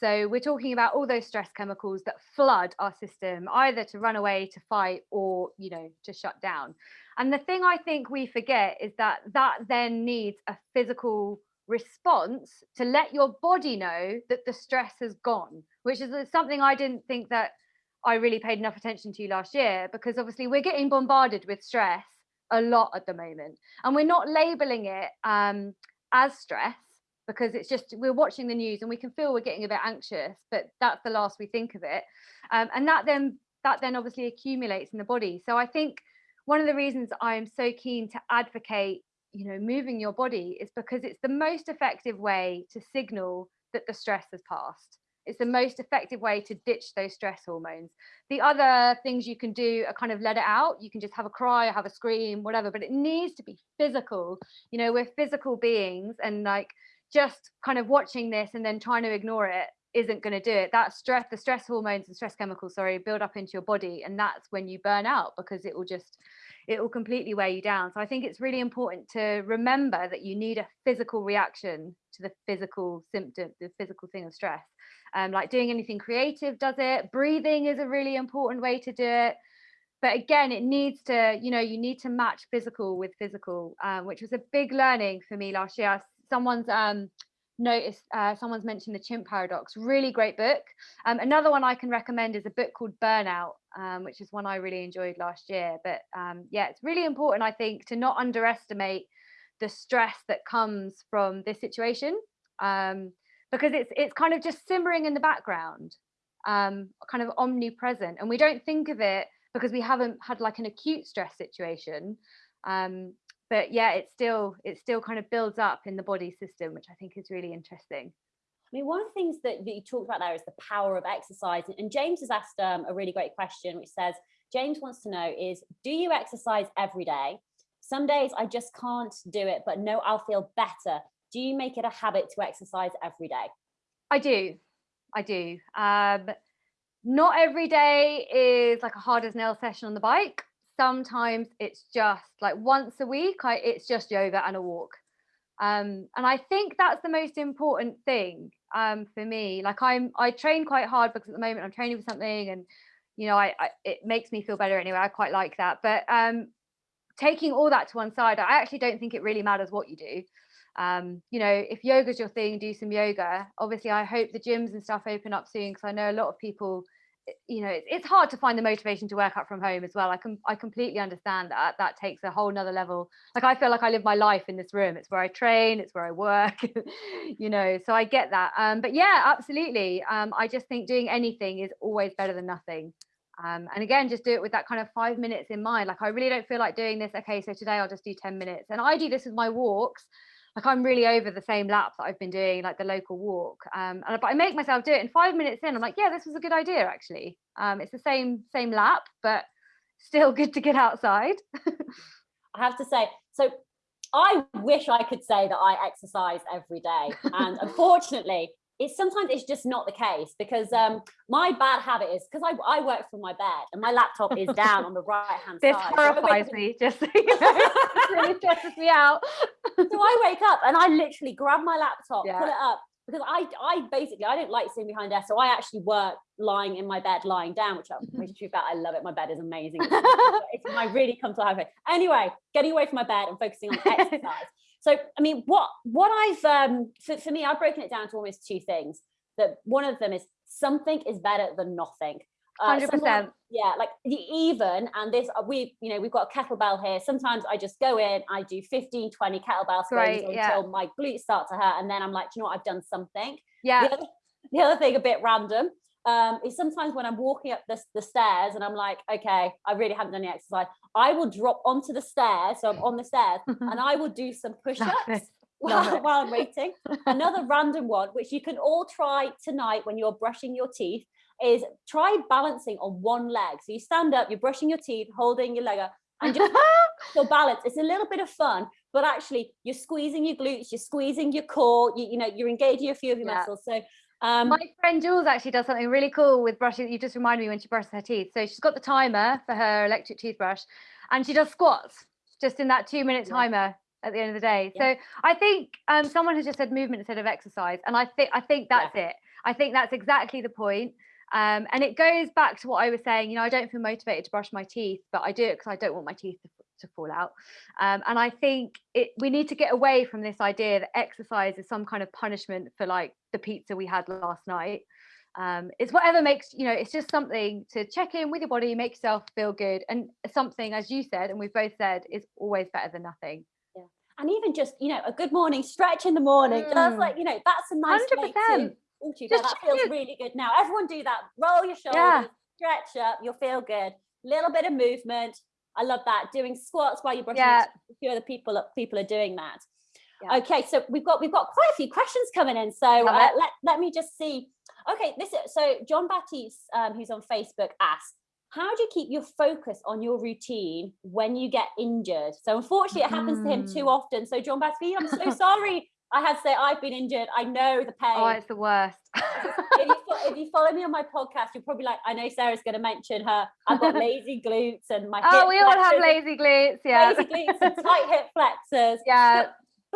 So we're talking about all those stress chemicals that flood our system, either to run away, to fight, or you know, to shut down. And the thing I think we forget is that that then needs a physical response to let your body know that the stress has gone, which is uh, something I didn't think that I really paid enough attention to last year because obviously we're getting bombarded with stress a lot at the moment. And we're not labeling it um, as stress because it's just we're watching the news and we can feel we're getting a bit anxious, but that's the last we think of it. Um, and that then that then obviously accumulates in the body. So I think one of the reasons I'm so keen to advocate, you know, moving your body is because it's the most effective way to signal that the stress has passed. It's the most effective way to ditch those stress hormones. The other things you can do are kind of let it out. You can just have a cry, or have a scream, whatever, but it needs to be physical. You know, we're physical beings and like just kind of watching this and then trying to ignore it isn't going to do it. That stress, the stress hormones and stress chemicals, sorry, build up into your body. And that's when you burn out because it will just, it will completely wear you down. So I think it's really important to remember that you need a physical reaction to the physical symptom, the physical thing of stress. Um, like doing anything creative does it. Breathing is a really important way to do it. But again it needs to you know you need to match physical with physical um, which was a big learning for me last year. Someone's um, noticed uh, someone's mentioned the chimp paradox really great book. Um, another one i can recommend is a book called burnout um, which is one i really enjoyed last year but um, yeah it's really important i think to not underestimate the stress that comes from this situation um, because it's it's kind of just simmering in the background um, kind of omnipresent and we don't think of it because we haven't had like an acute stress situation um, but yeah it still it still kind of builds up in the body system which i think is really interesting I mean, one of the things that, that you talked about there is the power of exercise. And James has asked um, a really great question, which says, James wants to know is, do you exercise every day? Some days I just can't do it, but no, I'll feel better. Do you make it a habit to exercise every day? I do. I do. Um, not every day is like a hard as nail session on the bike. Sometimes it's just like once a week, I, it's just yoga and a walk. Um, and I think that's the most important thing um, for me. Like I'm, I train quite hard because at the moment I'm training for something, and you know, I, I it makes me feel better anyway. I quite like that. But um, taking all that to one side, I actually don't think it really matters what you do. Um, you know, if yoga's your thing, do some yoga. Obviously, I hope the gyms and stuff open up soon because I know a lot of people you know it's, hard to find the motivation to work out from home as well. I can i completely understand that. That takes a whole nother level. Like i feel like i live my life in this room. It's where i train. It's where i work <laughs> you know so i get that. Um but yeah absolutely. Um i just think doing anything is always better than nothing. Um and again just do it with that kind of five minutes in mind. Like i really don't feel like doing this okay so today i'll just do 10 minutes. And i do this with my walks like I'm really over the same lap that I've been doing, like the local walk. Um, and but I make myself do it. And five minutes in, I'm like, yeah, this was a good idea actually. Um, it's the same same lap, but still <laughs> good to get outside. I have to say, so I wish I could say that I exercise every day, and <laughs> unfortunately, it's sometimes it's just not the case because um, my bad habit is because I, I work from my bed and my laptop is down on the right hand side. This horrifies so me, just so you <laughs> know. really stresses me out. <laughs> so I wake up and I literally grab my laptop, yeah. pull it up because I I basically I don't like sitting behind desk, so I actually work lying in my bed, lying down, which I'm pretty true about. I love it. My bed is amazing. It's, it's, I really come to life. Anyway, getting away from my bed and focusing on <laughs> exercise. So, I mean, what what I've um, for, for me, I've broken it down to almost two things. That one of them is something is better than nothing. Uh, Hundred uh, percent. Yeah, like the even and this uh, we you know we've got a kettlebell here. Sometimes I just go in, I do 15, 20 kettlebell swings right, until yeah. my glutes start to hurt, and then I'm like, you know what, I've done something. Yeah. The other, the other thing, a bit random, um, is sometimes when I'm walking up the, the stairs and I'm like, okay, I really haven't done any exercise, I will drop onto the stairs. So I'm on the stairs <laughs> and I will do some push ups <laughs> while, while I'm waiting. Another <laughs> random one, which you can all try tonight when you're brushing your teeth, is try balancing on one leg. So you stand up, you're brushing your teeth, holding your leg up, and just your balance. It's a little bit of fun, but actually you're squeezing your glutes, you're squeezing your core, you, you know, you're engaging a few of your yeah. muscles. So um, My friend Jules actually does something really cool with brushing. You just reminded me when she brushes her teeth. So she's got the timer for her electric toothbrush and she does squats just in that two minute timer at the end of the day. Yeah. So I think um, someone has just said movement instead of exercise. And I think I think that's yeah. it. I think that's exactly the point. Um, and it goes back to what I was saying, you know, I don't feel motivated to brush my teeth, but I do it because I don't want my teeth to to fall out. Um, and I think it, we need to get away from this idea that exercise is some kind of punishment for like the pizza we had last night. Um, it's whatever makes you know it's just something to check in with your body make yourself feel good and something as you said and we've both said is always better than nothing yeah and even just you know a good morning stretch in the morning mm. that's like you know that's a nice 100%. way to oh, that feels really good now everyone do that roll your shoulders yeah. stretch up you'll feel good little bit of movement I love that. Doing squats while you're brushing yeah. a few other people people are doing that. Yeah. Okay, so we've got we've got quite a few questions coming in. So uh, let, let me just see. Okay, this is, so John Baptiste, um, who's on Facebook, asks, how do you keep your focus on your routine when you get injured? So unfortunately, it happens mm. to him too mm. often. So John Baptiste, I'm so <laughs> sorry I had to say I've been injured. I know the pain. Oh, it's the worst. if, you, if, you, follow me on my podcast, you're probably like, I know Sarah's going to mention her. I've got <laughs> lazy glutes and my. Oh, we all have lazy glutes. Yeah. Lazy glutes and tight hip flexors. <laughs> Yeah.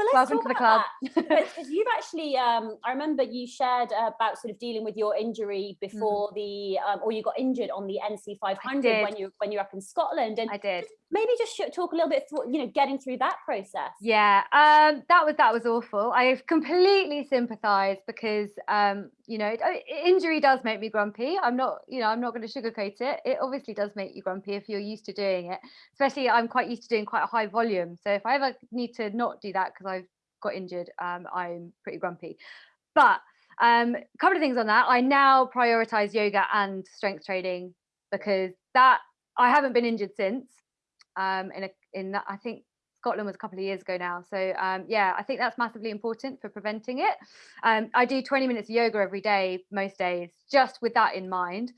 But, let's Welcome to the club. because you've actually, um, I remember you shared about sort of dealing with your injury Mm. before the, um, or you got injured on the NC 500 when you when you're up in Scotland, and I did. maybe just talk a little bit, through, you know, getting through that process. Yeah, um, that was that was awful. I completely sympathise because um, you know injury does make me grumpy. I'm not, you know, I'm not going to sugarcoat it. It obviously does make you grumpy if you're used to doing it. Especially, I'm quite used to doing quite a high volume. So if I ever need to not do that because I've got injured, um, I'm pretty grumpy. But um, a couple of things on that. I now prioritise yoga and strength training because that I haven't been injured since. Um, in a in I think Scotland was a couple of years ago now. So um, yeah, I think that's massively important for preventing it. Um, I do 20 minutes of yoga every day, most days, just with that in mind.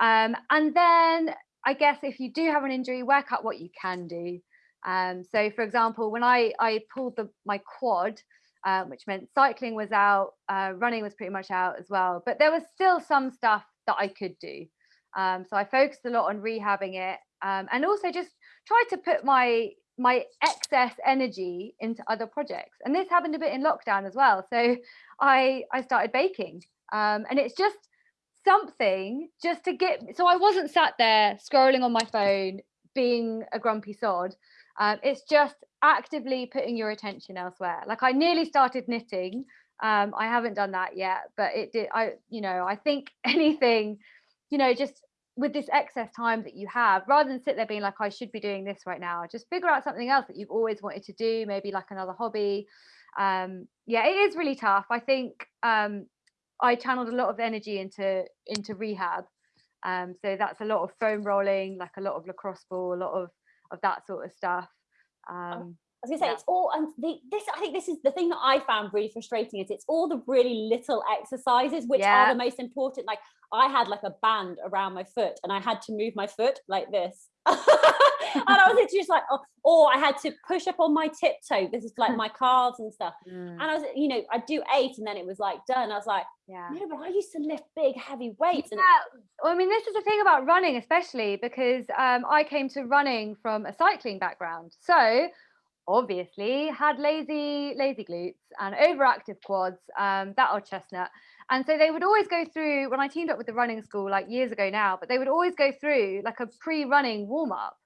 Um, and then I guess if you do have an injury, work out what you can do. Um, so for example, when I, I pulled the, my quad, um, which meant cycling was out, uh, running was pretty much out as well, but there was still some stuff that I could do. Um, so I focused a lot on rehabbing it um, and also just tried to put my my excess energy into other projects and this happened a bit in lockdown as well so i i started baking um, and it's just something just to get so i wasn't sat there scrolling on my phone being a grumpy sod um, it's just actively putting your attention elsewhere like i nearly started knitting um, i haven't done that yet but it did i you know i think <laughs> anything you know just with this excess time that you have, rather than sit there being like, I should be doing this right now, just figure out something else that you've always wanted to do, maybe like another hobby. Um, yeah, it is really tough. I think um, I channeled a lot of energy into into rehab. Um, so that's a lot of foam rolling, like a lot of lacrosse ball, a lot of of that sort of stuff. Um, I was gonna say Yeah. it's all and the, this I think this is the thing that I found really frustrating is it's all the really little exercises which Yeah. are the most important. Like I had like a band around my foot and I had to move my foot like this. <laughs> and I was just like, oh, or I had to push up on my tiptoe. This is like <laughs> my calves and stuff. mm, And I was, you know, I'd do eight and then it was like done. I was like, yeah. no, but I used to lift big, heavy weights. And Yeah, well, I mean, this is the thing about running, especially because um, I came to running from a cycling background. So obviously had lazy, lazy glutes and overactive quads, um, that are chestnut. And so they would always go through when I teamed up with the running school like years ago now, but they would always go through like a pre-running warm-up.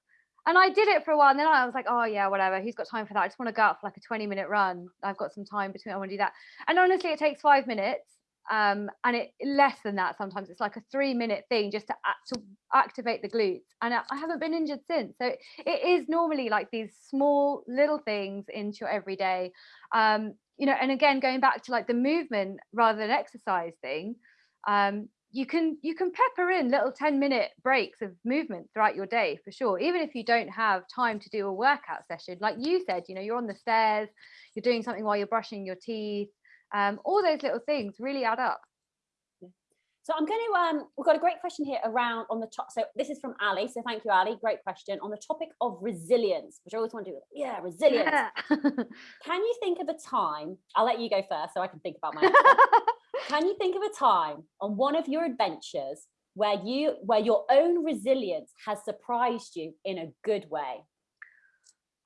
And I did it for a while, and then I was like, oh yeah, whatever. Who's got time for that? I just want to go out for like a 20 minute run. I've got some time between I want to do that. And honestly, it takes five minutes um, and it less than that sometimes. It's like a three minute thing just to, act, to activate the glutes. And I, I haven't been injured since. So it is normally like these small little things into your everyday. Um, you know and again going back to like the movement rather than exercise thing um, you can you can pepper in little 10 minute breaks of movement throughout your day for sure. Even if you don't have time to do a workout session like you said you know you're on the stairs you're doing something while you're brushing your teeth um, all those little things really add up So I'm going to um we've got a great question here around on the top. So this is from Ali. So thank you, Ali. Great question on the topic of resilience, which I always want to do. Yeah, resilience. <laughs> Can you think of a time? I'll let you go first, so I can think about my. <laughs> Can you think of a time on one of your adventures where you where your own resilience has surprised you in a good way?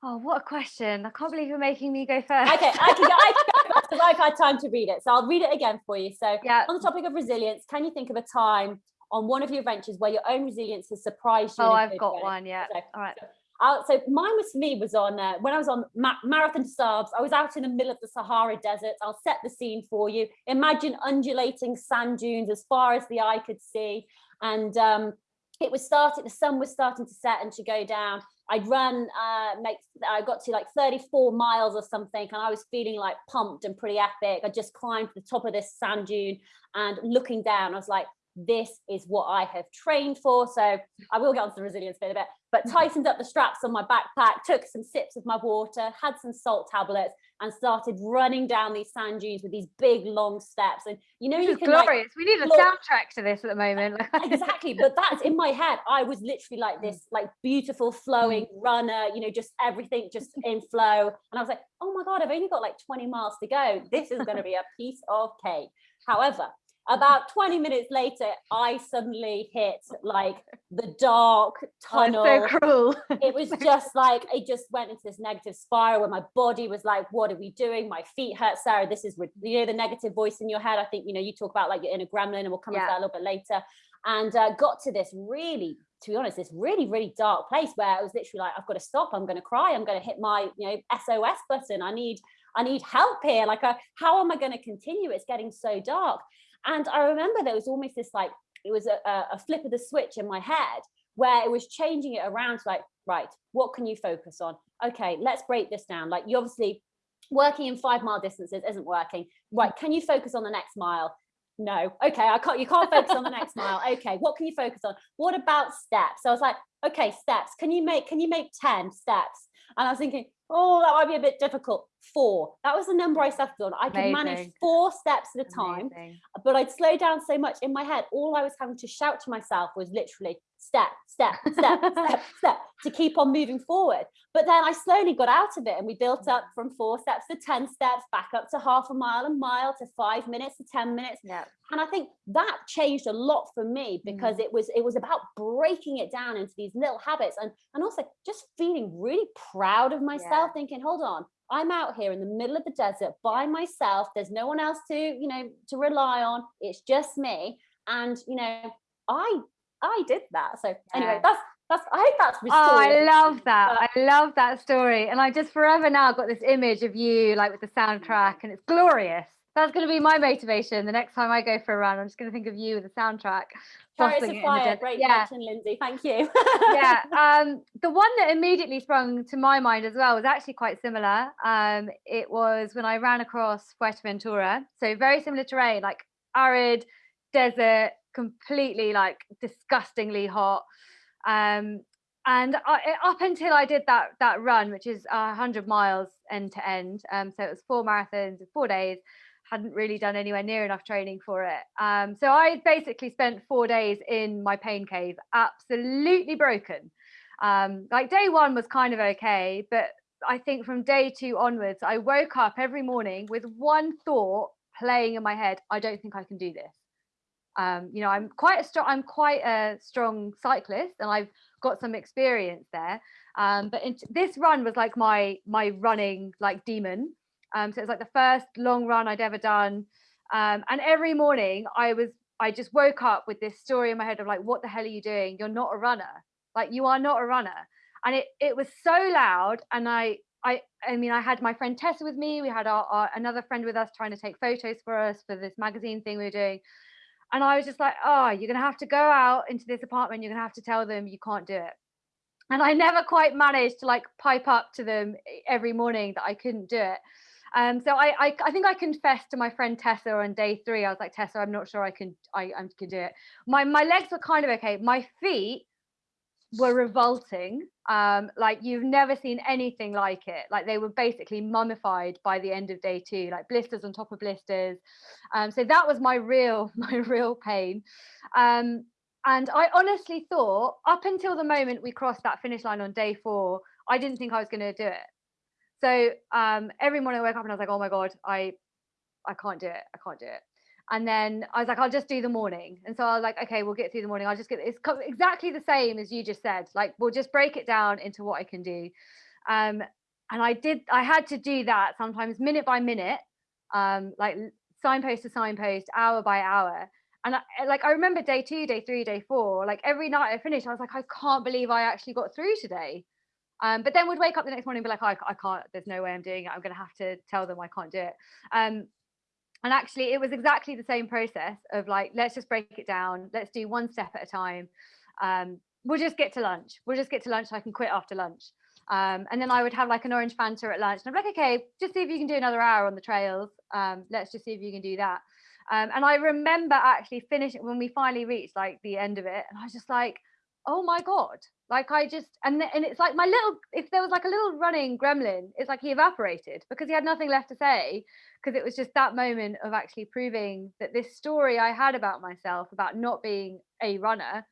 Oh what a question i can't believe you're making me go first Okay, I can go. I can go first because I've had time to read it, so I'll read it again for you. So yeah on the topic of resilience, can you think of a time on one of your adventures where your own resilience has surprised you? oh i've got way? one yeah So- all right Uh, so mine was for me was on uh, when I was on Ma- Marathon des Sables. I was out in the middle of the Sahara Desert. I'll set the scene for you. Imagine undulating sand dunes as far as the eye could see, and um, it was starting. The sun was starting to set and to go down. I'd run, uh, make. I got to like 34 miles or something, and I was feeling like pumped and pretty epic. I just climbed to the top of this sand dune, and looking down, I was like, "This is what I have trained for." So I will get onto the resilience bit a bit, but tightened up the straps on my backpack, took some sips of my water, had some salt tablets, and started running down these sand dunes with these big long steps. And you know, this you is can like glorious. We need a soundtrack to this at the moment. <laughs> Exactly but that's in my head i was literally like Mm. this like beautiful flowing runner you know just everything just <laughs> in flow. And i was like oh my god i've only got like 20 miles to go. This is going to be a piece of cake. However about 20 minutes later, I suddenly hit like the dark tunnel. Oh, so cruel. it was <laughs> just like, it just went into this negative spiral where my body was like, what are we doing? My feet hurt, Sarah. This is, you know, the negative voice in your head. I think, you know, you talk about like you're in a gremlin and we'll come yeah. to that a little bit later. And uh, got to this really, to be honest, this really, really dark place where I was literally like, I've got to stop. I'm going to cry. I'm going to hit my, you know, SOS button. I need, I need help here. Like, uh, how am I going to continue? It's getting so dark. And I remember there was almost this like, it was a, a flip of the switch in my head where it was changing it around to like, right, what can you focus on? Okay, let's break this down. Like you obviously working in five mile distances isn't working. Right, mm. can you focus on the next mile? No. Okay, I can't, you can't focus on the next mile. <laughs> Okay, what can you focus on? What about steps? So I was like, okay, steps. Can you make, can you make 10 steps? And I was thinking, oh, that might be a bit difficult. Four. That was the number I settled on. I could manage four steps at a time, Amazing. but I'd slow down so much in my head. All I was having to shout to myself was literally step, step, step, <laughs> step, step to keep on moving forward. But then I slowly got out of it and we built up from four steps to 10 steps, back up to half a mile, a mile to five minutes to 10 minutes. Yeah. And I think that changed a lot for me because mm. it was it was about breaking it down into these little habits and, and also just feeling really proud of myself, yeah. thinking, hold on, I'm out here in the middle of the desert by myself. There's no one else to, you know, to rely on. It's just me. And, you know, I I did that. So anyway, that's that's I hope that's restored. Oh, I love that. I love that story. And I just forever now got this image of you like with the soundtrack and it's glorious. That's going to be my motivation the next time I go for a run. I'm just going to think of you with the soundtrack. Chariots of Fire, great yeah. mention, Lindsay. Thank you. yeah. <laughs> Um, the one that immediately sprung to my mind as well was actually quite similar. Um, it was when I ran across Fuerteventura. So very similar terrain, like arid, desert, completely like disgustingly hot. Um, and I, up until I did that that run, which is hundred miles end to end, um, so it was four marathons in four days. Hadn't really done anywhere near enough training for it. Um, so I basically spent four days in my pain cave, absolutely broken. Um, like day one was kind of okay, but I think from day two onwards, I woke up every morning with one thought playing in my head: I don't think I can do this um, you know i'm quite a strong i'm quite a strong cyclist and i've got some experience there um, but in, this run was like my my running like demon um, so it's like the first long run i'd ever done um, and every morning i was i just woke up with this story in my head of like what the hell are you doing you're not a runner like you are not a runner and it it was so loud and i I, I mean, I had my friend Tessa with me. We had our, our, another friend with us trying to take photos for us for this magazine thing we were doing. And I was just like, oh, you're going to have to go out into this apartment. You're going to have to tell them you can't do it. And I never quite managed to like pipe up to them every morning that I couldn't do it. Um, so I, I, I think I confessed to my friend Tessa on day three. I was like, Tessa, I'm not sure I can I, I can do it. My my legs were kind of okay. My feet were revolting. Um, like you've never seen anything like it. Like they were basically mummified by the end of day two, like blisters on top of blisters. Um, so that was my real, <laughs> my real pain. Um, and I honestly thought up until the moment we crossed that finish line on day four, I didn't think I was going to do it. So um, every morning I woke up and I was like, oh my God, I, I can't do it. I can't do it. And then I was like, I'll just do the morning. And so I was like, okay, we'll get through the morning. I'll just get it's exactly the same as you just said. Like, we'll just break it down into what I can do. Um, and I did, I had to do that sometimes minute by minute, um, like signpost to signpost, hour by hour. And I, like, I remember day two, day three, day four, like every night I finished, I was like, I can't believe I actually got through today. Um, but then would wake up the next morning and be like, I, I can't, there's no way I'm doing it. I'm going to have to tell them I can't do it. Um, and actually it was exactly the same process of like let's just break it down. Let's do one step at a time. Um, we'll just get to lunch. We'll just get to lunch so i can quit after lunch. Um, and then i would have like an orange fanta at lunch and i'm like okay just see if you can do another hour on the trails. Um, let's just see if you can do that. Um, and i remember actually finishing when we finally reached like the end of it and i was just like oh my god like i just and and it's like my little if there was like a little running gremlin it's like he evaporated because he had nothing left to say because it was just that moment of actually proving that this story i had about myself about not being a runner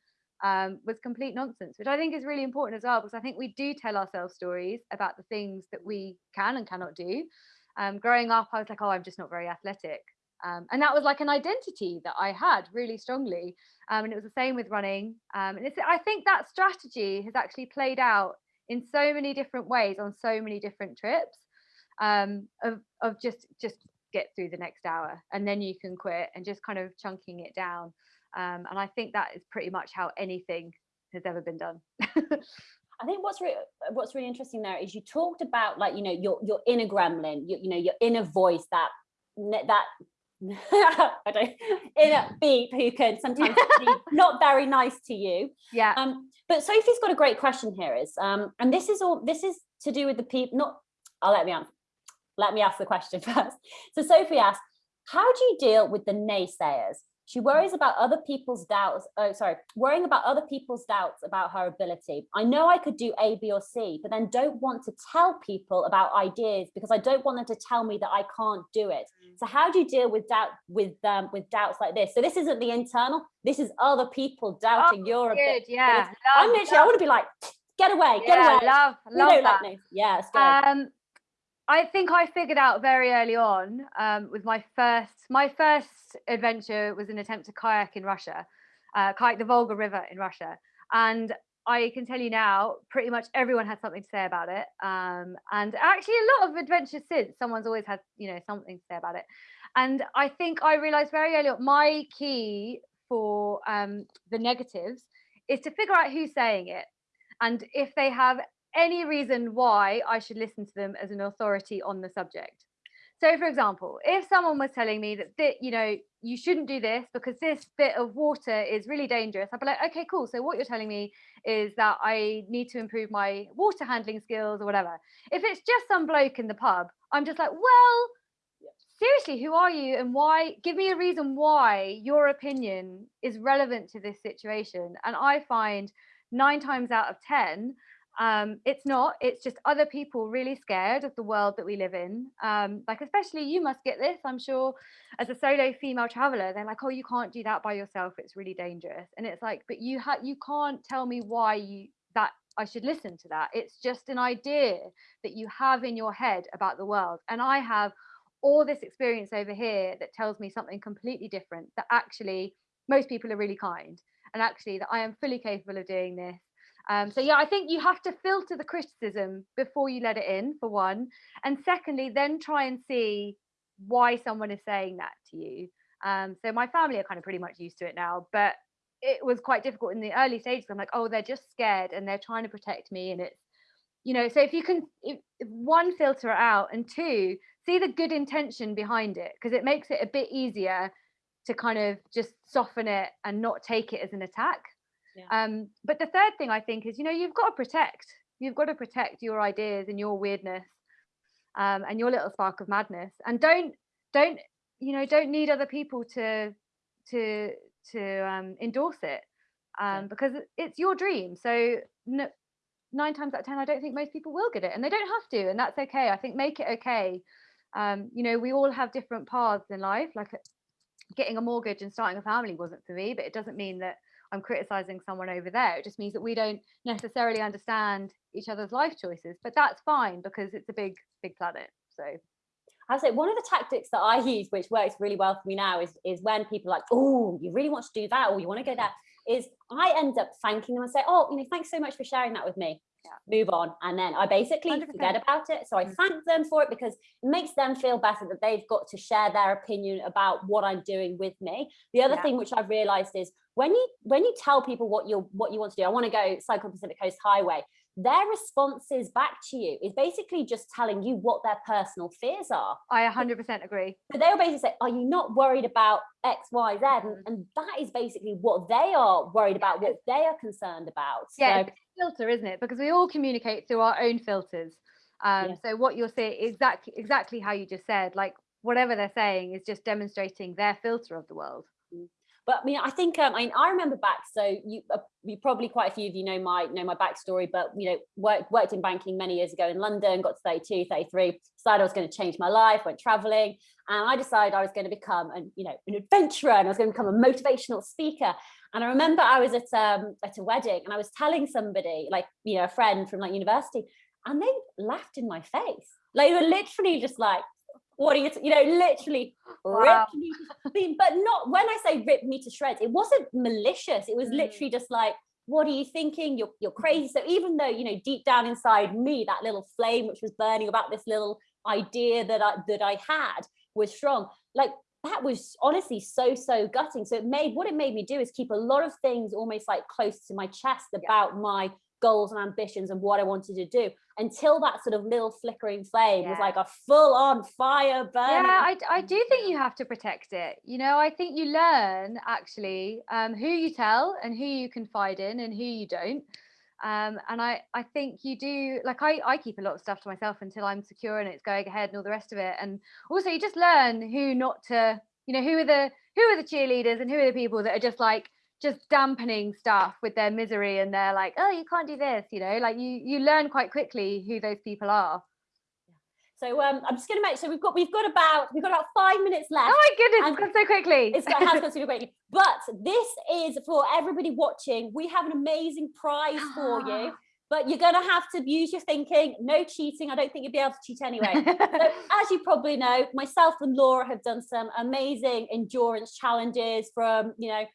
um, was complete nonsense which i think is really important as well because i think we do tell ourselves stories about the things that we can and cannot do. Um, growing up i was like oh i'm just not very athletic Um, and that was like an identity that I had really strongly. Um, and it was the same with running. Um, and I think that strategy has actually played out in so many different ways on so many different trips um, of, of just, just get through the next hour and then you can quit and just kind of chunking it down. Um, and I think that is pretty much how anything has ever been done. <laughs> I think what's really what's really interesting there is you talked about like you know your your inner gremlin, you, you know your inner voice that that <laughs> I don't inner beep who can sometimes <laughs> be not very nice to you. Yeah. Um, but Sophie's got a great question here is um, and this is all this is to do with the people not I'll let me answer. Let me ask the question <laughs> first. So Sophie asked, how do you deal with the naysayers? She worries about other people's doubts. Oh, sorry, worrying about other people's doubts about her ability. I know I could do A, B, or C, but then don't want to tell people about ideas because I don't want them to tell me that I can't do it. Mm. So how do you deal with doubt with um, with doubts like this? So this isn't the internal. This is other people doubting oh, your ability. Yeah, love, I'm literally. Love. I want to be like, get away, get yeah, away. Love, love that. Like yes. Um, I think I figured out very early on um, with my first my first adventure was an attempt to kayak in Russia, uh, kayak the Volga River in Russia, and I can tell you now, pretty much everyone had something to say about it. Um, and actually, a lot of adventures since, someone's always had you know something to say about it. And I think I realized very early on my key for um, the negatives is to figure out who's saying it and if they have any reason why I should listen to them as an authority on the subject. So, for example, if someone was telling me that, that you know you shouldn't do this because this bit of water is really dangerous, I'd be like, okay, cool. So what you're telling me is that I need to improve my water handling skills or whatever. If it's just some bloke in the pub, I'm just like, well, seriously, who are you and why? Give me a reason why your opinion is relevant to this situation. And I find nine times out of ten um it's not it's just other people really scared of the world that we live in. Um like especially you must get this i'm sure as a solo female traveler they're like oh you can't do that by yourself it's really dangerous. And it's like but you have you can't tell me why you that i should listen to that. It's just an idea that you have in your head about the world. And i have all this experience over here that tells me something completely different that actually most people are really kind and actually that i am fully capable of doing this um, so yeah, I think you have to filter the criticism before you let it in, for one, and secondly, then try and see why someone is saying that to you. Um, so my family are kind of pretty much used to it now, but it was quite difficult in the early stages. I'm like, oh, they're just scared and they're trying to protect me, and it's you know. So if you can, if, if one filter it out, and two, see the good intention behind it, because it makes it a bit easier to kind of just soften it and not take it as an attack. Yeah. Um, but the third thing I think is, you know, you've got to protect. You've got to protect your ideas and your weirdness um, and your little spark of madness. And don't don't you know don't need other people to to to um, endorse it um, yeah. because it's your dream. So no, nine times out of ten, I don't think most people will get it, and they don't have to, and that's okay. I think make it okay. Um, you know, we all have different paths in life. Like getting a mortgage and starting a family wasn't for me, but it doesn't mean that I'm criticizing someone over there. It just means that we don't necessarily understand each other's life choices, but that's fine because it's a big, big planet. So I say one of the tactics that I use, which works really well for me now, is is when people like, oh, you really want to do that, or you want to go there, is I end up thanking them and say, oh, you know, thanks so much for sharing that with me yeah. move on and then i basically 100%. forget about it so i mm. thank them for it because it makes them feel better that they've got to share their opinion about what i'm doing with me the other yeah. thing which i've realized is when you when you tell people what you're what you want to do i want to go cycle pacific coast highway their responses back to you is basically just telling you what their personal fears are. I 100% agree. So they'll basically say, Are you not worried about X, Y, Z? And, mm. and that is basically what they are worried about, what they are concerned about. Yeah, so, filter, isn't it? Because we all communicate through our own filters. Um, yeah. So what you're saying exactly exactly how you just said, like whatever they're saying is just demonstrating their filter of the world. But I mean, I think um, I mean I remember back. So you, uh, you probably quite a few of you know my know my backstory. But you know, worked worked in banking many years ago in London. Got to 32, 33. Decided I was going to change my life. Went traveling, and I decided I was going to become an you know an adventurer, and I was going to become a motivational speaker. And I remember I was at um at a wedding, and I was telling somebody like you know a friend from like university, and they laughed in my face. Like they were literally just like what are you, you know, literally Wow. ripped me, to- but not when I say rip me to shreds, it wasn't malicious. It was Mm. literally just like, what are you thinking? You're, you're crazy. So even though, you know, deep down inside me, that little flame which was burning about this little idea that I, that I had was strong, like that was honestly so, so gutting. So it made, what it made me do is keep a lot of things almost like close to my chest about my goals and ambitions and what I wanted to do until that sort of little flickering flame was like a full on fire burning. Yeah, I, I do think you have to protect it. You know, I think you learn actually um, who you tell and who you confide in and who you don't. Um, and I, I think you do like I, I keep a lot of stuff to myself until I'm secure and it's going ahead and all the rest of it. And also you just learn who not to, you know, who are the who are the cheerleaders and who are the people that are just like just dampening stuff with their misery and they're like, oh, you can't do this, you know, like you you learn quite quickly who those people are. So um, I'm just going to make so we've got we've got about we've got about five minutes left. Oh my goodness, And it's gone so quickly. It's got, it has gone super quickly. But this is for everybody watching. We have an amazing prize for you. <gasps> But you're going to have to use your thinking. No cheating. I don't think you'll be able to cheat anyway. So, <laughs> as you probably know, myself and Laura have done some amazing endurance challenges from, you know,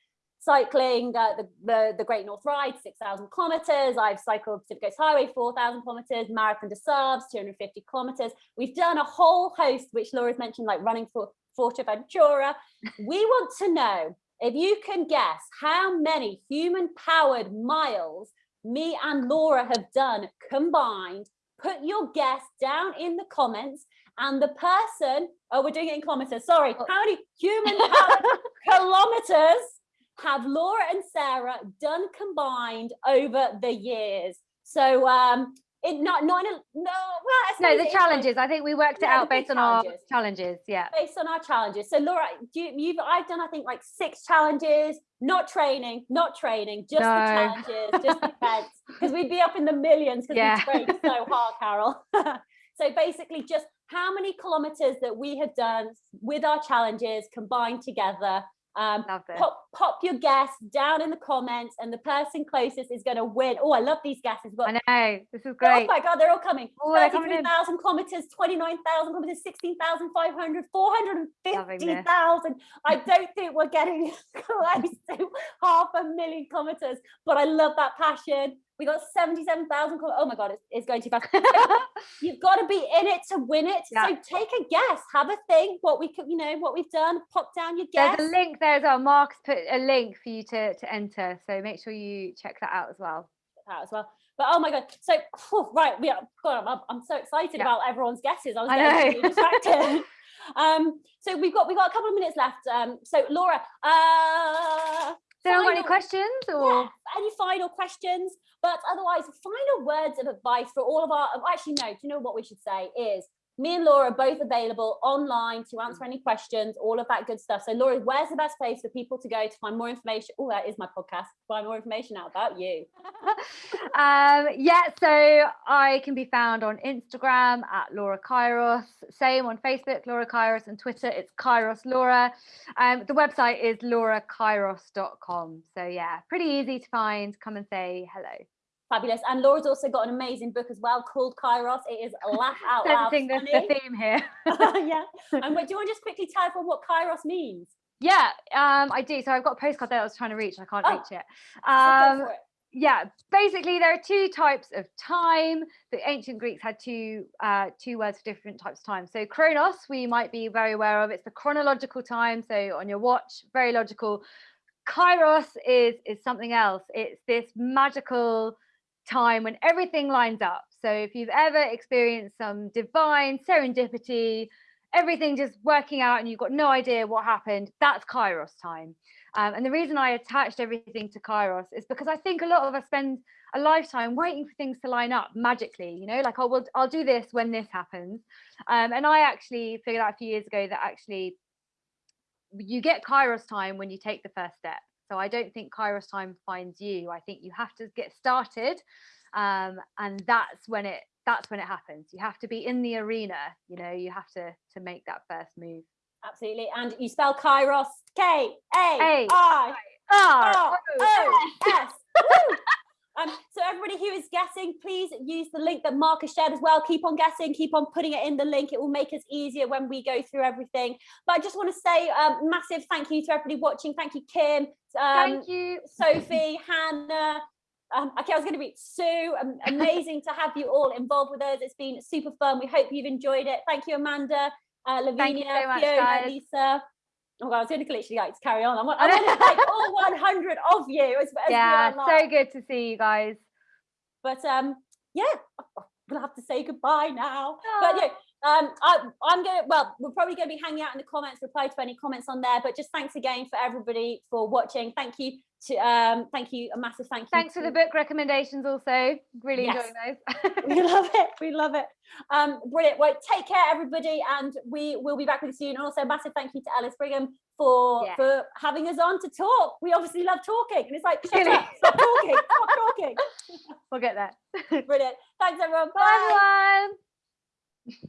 cycling uh, the, the, the Great North Ride, 6,000 kilometers. I've cycled Pacific Coast Highway, 4,000 kilometers, Marathon des Sables, 250 kilometers. We've done a whole host, which Laura's mentioned, like running for Fuerteventura. <laughs> we want to know if you can guess how many human powered miles me and Laura have done combined. Put your guess down in the comments and the person, oh, we're doing it in kilometers. Sorry. How many human powered <laughs> kilometers have Laura and Sarah done combined over the years? So, um, it not not a, no well no, the it is like- challenges. I think we worked it Yeah, out based on our challenges. Yeah. based on our challenges. So Laura, do you, you've I've done I think like six challenges, not training, not training, just the challenges, just the <laughs> events, because we'd be up in the millions because Yeah. we trained so hard, Carol. <laughs> so basically, just how many kilometers that we have done with our challenges combined together. Um, pop pop your guess down in the comments, and the person closest is going to win. Oh, I love these guesses. But I know. This is great. Oh my God, they're all coming. Oh, they're coming in. 33,000 kilometers, 29,000 kilometers, 16,500, 450,000. I <laughs> don't think we're getting <laughs> close to half a million kilometers, but I love that passion. We got 77,000. kilo- Oh my God, it's, it's going too fast. <laughs> <laughs> You've got to be in it to win it. Yeah. So take a guess, have a think what we could, you know, what we've done, pop down your guess. There's a link there as well. Mark's put a link for you to, to enter. So make sure you check that out as well. out as well. But oh my god! So right, we are. God, I'm, I'm so excited Yeah. about everyone's guesses. I was I getting really distracted. <laughs> um, so we've got we've got a couple of minutes left. Um, so Laura, uh, So, got any questions or? yeah, any final questions? But otherwise, final words of advice for all of our. Actually, no. Do you know what we should say is me and Laura are both available online to answer any questions, all of that good stuff. So, Laura, where's the best place for people to go to find more information? Oh, that is my podcast. Find more information out about you. <laughs> um, yeah, so I can be found on Instagram at Laura Kairos, same on Facebook, Laura Kairos, and Twitter, it's Kairos Laura. Um, the website is laurakairos.com. So, yeah, pretty easy to find. Come and say hello. Fabulous. And Laura's also got an amazing book as well called Kairos. It is laugh out loud Sensing the, funny. the theme here. <laughs> yeah. <laughs> And do you want to just quickly tell everyone what Kairos means? yeah, um, I do. So, I've got a postcard there I was trying to reach, I can't Oh, reach it. Um, for it. yeah basically there are two types of time the ancient greeks had two uh two words for different types of time so chronos we might be very aware of it's the chronological time so on your watch very logical kairos is is something else it's this magical time when everything lines up so if you've ever experienced some divine serendipity everything just working out and you've got no idea what happened that's kairos time um, and the reason I attached everything to Kairos is because I think a lot of us spend a lifetime waiting for things to line up magically, you know, like, oh, well, I'll do this when this happens. Um, and I actually figured out a few years ago that actually you get Kairos time when you take the first step. So I don't think Kairos time finds you. I think you have to get started. Um, and that's when it that's when it happens. You have to be in the arena, you know, you have to to make that first move. Absolutely. And you spell Kairos K A I R O S. <laughs> Um, so everybody who is guessing guessing, please use the link that Mark has shared as well. Keep on guessing, keep on putting it in the link. It will make us easier when we go through everything. But I just want to say um, massive thank you to everybody watching. Thank you, Kim. Um, Thank you. Sophie, Hannah. Um, okay, I was going to be Sue. Um, <laughs> amazing to have you all involved with us. It's been super fun. We hope you've enjoyed it. Thank you, Amanda, uh, Lavinia, so much, Fiona, guys. Lisa. Oh, God, I was going to literally like to carry on. I want, I want to thank all 100 of you. As, as Yeah, so good to see you guys. But um, yeah, we'll have to say goodbye now. But yeah, um, I, I'm gonna. Well, we're probably going to be hanging out in the comments, reply to any comments on there. But just thanks again for everybody for watching. Thank you to um, thank you, a massive thank you. Thanks for the book recommendations also. Really Yes. enjoying those. <laughs> we love <laughs> it. We love it. Um, brilliant. Well, take care, everybody, and we will be back with you soon. And also, a massive thank you to Alice Brigham for Yeah. for having us on to talk. We obviously love talking, and it's like, shut up, stop talking, stop talking. <laughs> we'll get there. Brilliant. Thanks, everyone. Bye everyone.